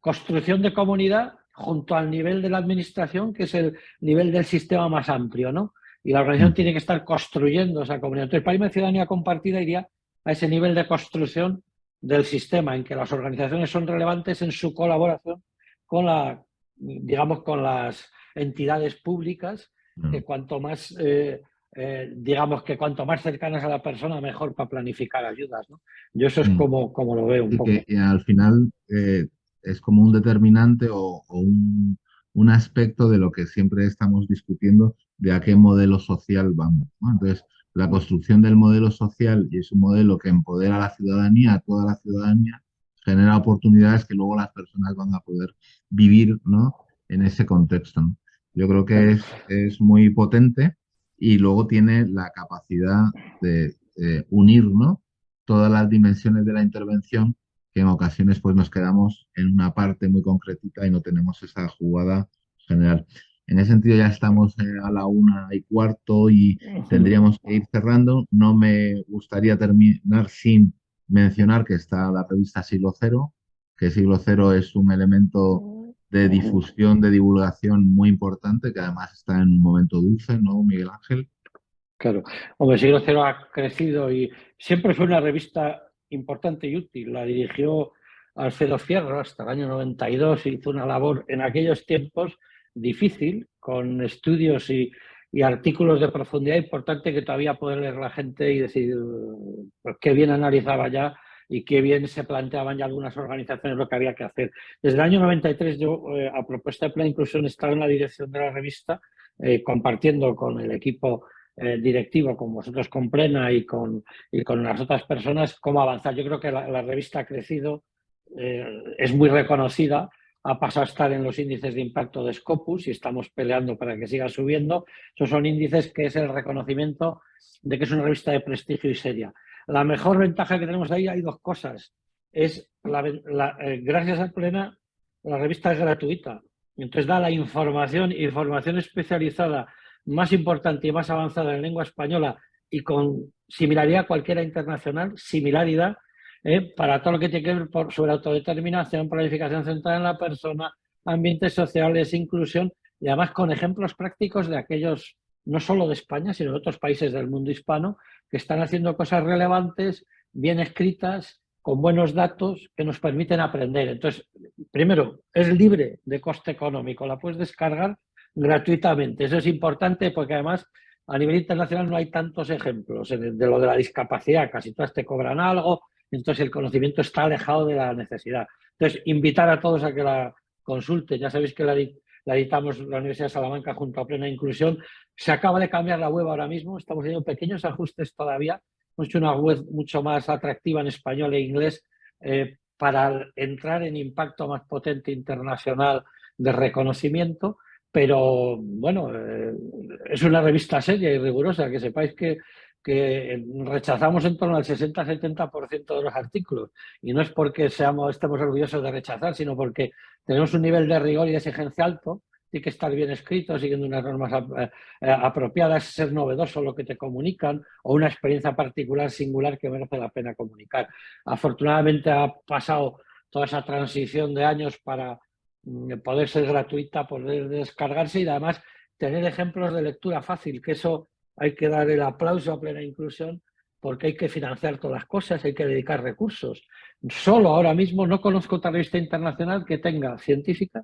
construcción de comunidad junto al nivel de la administración, que es el nivel del sistema más amplio, ¿no? Y la organización mm. tiene que estar construyendo esa comunidad. Entonces, para mí, ciudadanía compartida iría a ese nivel de construcción del sistema, en que las organizaciones son relevantes en su colaboración con la, digamos, con las entidades públicas, mm. que cuanto más eh, eh, digamos que cuanto más cercanas a la persona, mejor para planificar ayudas. ¿no? Yo eso es como, como lo veo un poco. Que, al final eh, es como un determinante o, un, un, aspecto de lo que siempre estamos discutiendo de a qué modelo social vamos. Entonces, la construcción del modelo social y es un modelo que empodera a la ciudadanía, a toda la ciudadanía, genera oportunidades que luego las personas van a poder vivir ¿no? en ese contexto. Yo creo que es, es muy potente y luego tiene la capacidad de unir ¿no? todas las dimensiones de la intervención que en ocasiones pues nos quedamos en una parte muy concretita y no tenemos esa jugada general. En ese sentido ya estamos eh, a la una y cuarto y tendríamos que ir cerrando. No me gustaría terminar sin mencionar que está la revista Siglo Cero, que Siglo Cero es un elemento de difusión, de divulgación muy importante, que además está en un momento dulce, ¿no, Miguel Ángel? Claro. Hombre, Siglo Cero ha crecido y siempre fue una revista importante y útil. La dirigió Alfredo Fierro hasta el año 92 y hizo una labor en aquellos tiempos difícil, con estudios y, artículos de profundidad importante que todavía puede leer la gente y decir pues, qué bien analizaba ya y qué bien se planteaban ya algunas organizaciones lo que había que hacer. Desde el año 93 yo, eh, a propuesta de Plena Inclusión, estaba en la dirección de la revista, eh, compartiendo con el equipo eh, directivo, con vosotros con Plena y con, y con las otras personas, cómo avanzar. Yo creo que la, revista ha crecido, es muy reconocida, ha pasado a estar en los índices de impacto de Scopus y estamos peleando para que siga subiendo. Esos son índices que es el reconocimiento de que es una revista de prestigio y seria. La mejor ventaja que tenemos ahí hay dos cosas. Es eh, gracias a Plena, la revista es gratuita. Entonces da la información, información especializada más importante y más avanzada en lengua española y con similaridad cualquiera internacional, similaridad, eh, para todo lo que tiene que ver por, sobre autodeterminación, planificación centrada en la persona, ambientes sociales, inclusión y además con ejemplos prácticos de aquellos, no solo de España, sino de otros países del mundo hispano, que están haciendo cosas relevantes, bien escritas, con buenos datos que nos permiten aprender. Entonces, primero, es libre de coste económico, la puedes descargar gratuitamente. Eso es importante porque además a nivel internacional no hay tantos ejemplos. De lo de la discapacidad, casi todas te cobran algo, entonces el conocimiento está alejado de la necesidad. Entonces, invitar a todos a que la consulten. Ya sabéis que la, la editamos la Universidad de Salamanca junto a Plena Inclusión. Se acaba de cambiar la web ahora mismo, estamos haciendo pequeños ajustes todavía. Hemos hecho una web mucho más atractiva en español e inglés eh, para entrar en impacto más potente internacional de reconocimiento, pero bueno, eh, es una revista seria y rigurosa, que sepáis que rechazamos en torno al 60-70% de los artículos. Y no es porque seamos, estemos orgullosos de rechazar, sino porque tenemos un nivel de rigor y de exigencia alto, tiene que estar bien escrito, siguiendo unas normas eh, eh, apropiadas, ser novedoso lo que te comunican o una experiencia particular, singular que merece la pena comunicar. Afortunadamente ha pasado toda esa transición de años para poder ser gratuita, poder descargarse y además tener ejemplos de lectura fácil, que eso hay que dar el aplauso a plena inclusión porque hay que financiar todas las cosas, hay que dedicar recursos. Solo ahora mismo no conozco otra revista internacional que tenga científica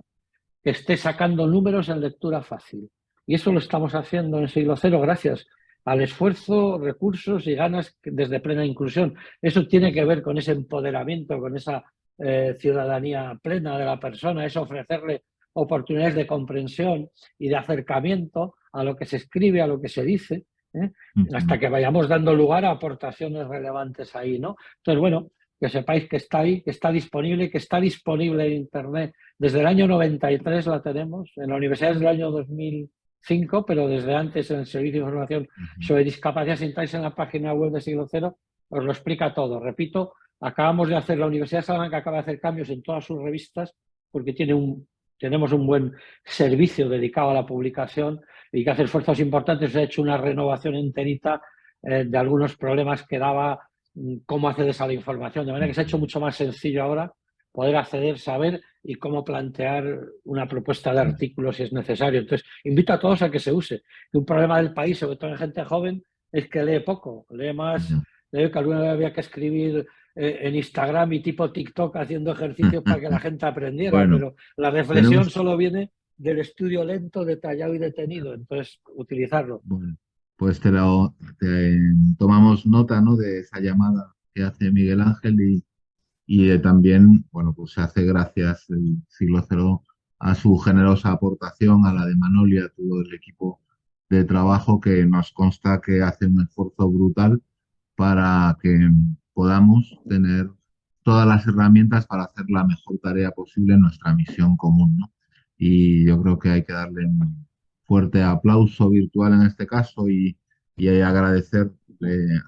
que esté sacando números en lectura fácil. Y eso lo estamos haciendo en siglo cero gracias al esfuerzo, recursos y ganas desde plena inclusión. Eso tiene que ver con ese empoderamiento, con esa eh, ciudadanía plena de la persona, es ofrecerle oportunidades de comprensión y de acercamiento a lo que se escribe, a lo que se dice, ¿eh? hasta que vayamos dando lugar a aportaciones relevantes ahí, ¿no? Entonces, bueno, que sepáis que está ahí, que está disponible, que está disponible en Internet. Desde el año 93 la tenemos, en la universidad es del año 2005, pero desde antes en el Servicio de Información sobre Discapacidad, si entráis en la página web de Siglo Cero, os lo explica todo. Repito, acabamos de hacer, la Universidad de Salamanca acaba de hacer cambios en todas sus revistas porque tiene un, tenemos un buen servicio dedicado a la publicación y que hace esfuerzos importantes. Se ha hecho una renovación enterita eh, de algunos problemas que daba mm, cómo accedes a la información. De manera que se ha hecho mucho más sencillo ahora poder acceder, saber y cómo plantear una propuesta de artículos si es necesario. Entonces, invito a todos a que se use. un problema del país, sobre todo en gente joven, es que lee poco, lee más, lee que alguna vez había que escribir en Instagram y tipo TikTok haciendo ejercicios para que la gente aprendiera, pero la reflexión solo viene del estudio lento, detallado y detenido, entonces utilizarlo. pues te, lo, tomamos nota ¿no? de esa llamada que hace Miguel Ángel y, y también, bueno, pues se hace gracias el siglo cero a su generosa aportación, a la de Manolia, a todo el equipo de trabajo que nos consta que hace un esfuerzo brutal para que podamos tener todas las herramientas para hacer la mejor tarea posible en nuestra misión común. ¿no? Y yo creo que hay que darle un fuerte aplauso virtual en este caso y, y agradecerle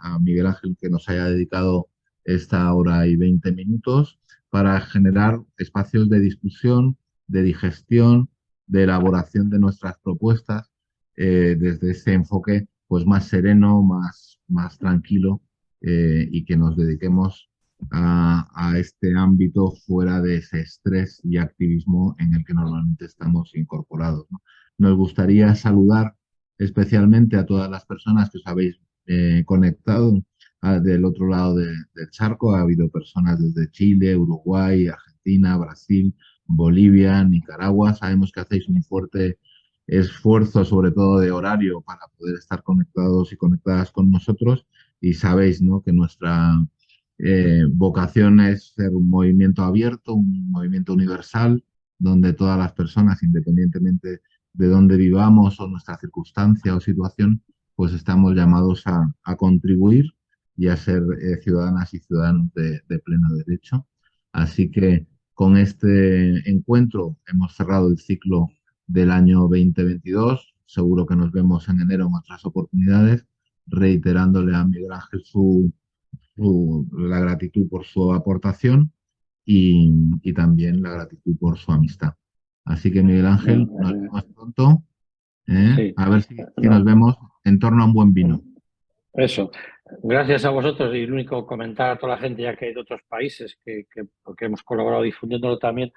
a Miguel Ángel que nos haya dedicado esta hora y 20 minutos para generar espacios de discusión, de digestión, de elaboración de nuestras propuestas eh, desde ese enfoque pues más sereno, más, más tranquilo eh, y que nos dediquemos a, este ámbito fuera de ese estrés y activismo en el que normalmente estamos incorporados. Nos gustaría saludar especialmente a todas las personas que os habéis eh, conectado del otro lado del charco. Ha habido personas desde Chile, Uruguay, Argentina, Brasil, Bolivia, Nicaragua. Sabemos que hacéis un fuerte esfuerzo, sobre todo de horario, para poder estar conectados y conectadas con nosotros. Y sabéis ¿no? que nuestra eh, vocación es ser un movimiento abierto, un movimiento universal, donde todas las personas, independientemente de dónde vivamos o nuestra circunstancia o situación, pues estamos llamados a, contribuir y a ser eh, ciudadanas y ciudadanos de, pleno derecho. Así que con este encuentro hemos cerrado el ciclo del año 2022. Seguro que nos vemos en enero en otras oportunidades, reiterándole a Miguel Ángel su, la gratitud por su aportación y, también la gratitud por su amistad. Así que Miguel Ángel, nos vemos pronto. ¿eh? A ver si, nos vemos en torno a un buen vino. Eso. Gracias a vosotros y el único comentar a toda la gente ya que hay de otros países que, porque hemos colaborado difundiéndolo también.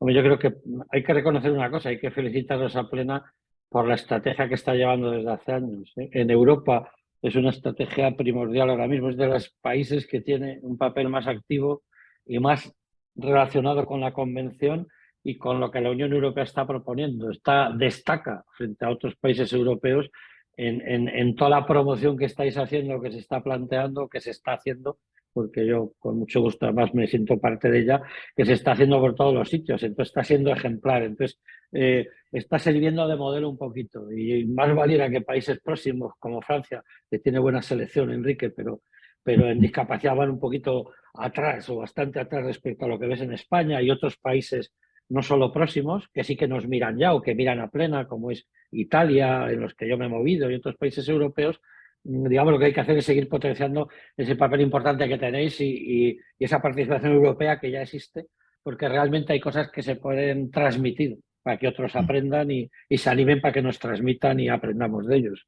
yo creo que hay que reconocer una cosa, hay que felicitarnos a Plena por la estrategia que está llevando desde hace años. ¿eh? En Europa es una estrategia primordial ahora mismo, es de los países que tiene un papel más activo y más relacionado con la convención y con lo que la Unión Europea está proponiendo. Está, destaca frente a otros países europeos en, en, toda la promoción que estáis haciendo, que se está planteando, que se está haciendo, porque yo con mucho gusto además me siento parte de ella, que se está haciendo por todos los sitios, entonces está siendo ejemplar, entonces eh, está sirviendo de modelo un poquito. Y más valiera que países próximos como Francia, que tiene buena selección, Enrique, pero, pero en discapacidad van un poquito atrás o bastante atrás respecto a lo que ves en España. Y otros países no solo próximos, que sí que nos miran ya o que miran a plena, como es Italia, en los que yo me he movido, y otros países europeos, digamos, lo que hay que hacer es seguir potenciando ese papel importante que tenéis y, esa participación europea que ya existe, porque realmente hay cosas que se pueden transmitir para que otros aprendan y, se animen para que nos transmitan y aprendamos de ellos.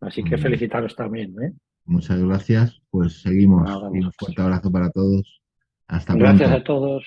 Así que felicitaros también. ¿eh? Muchas gracias. Pues seguimos. y un fuerte abrazo para todos. Hasta pronto. Gracias a todos.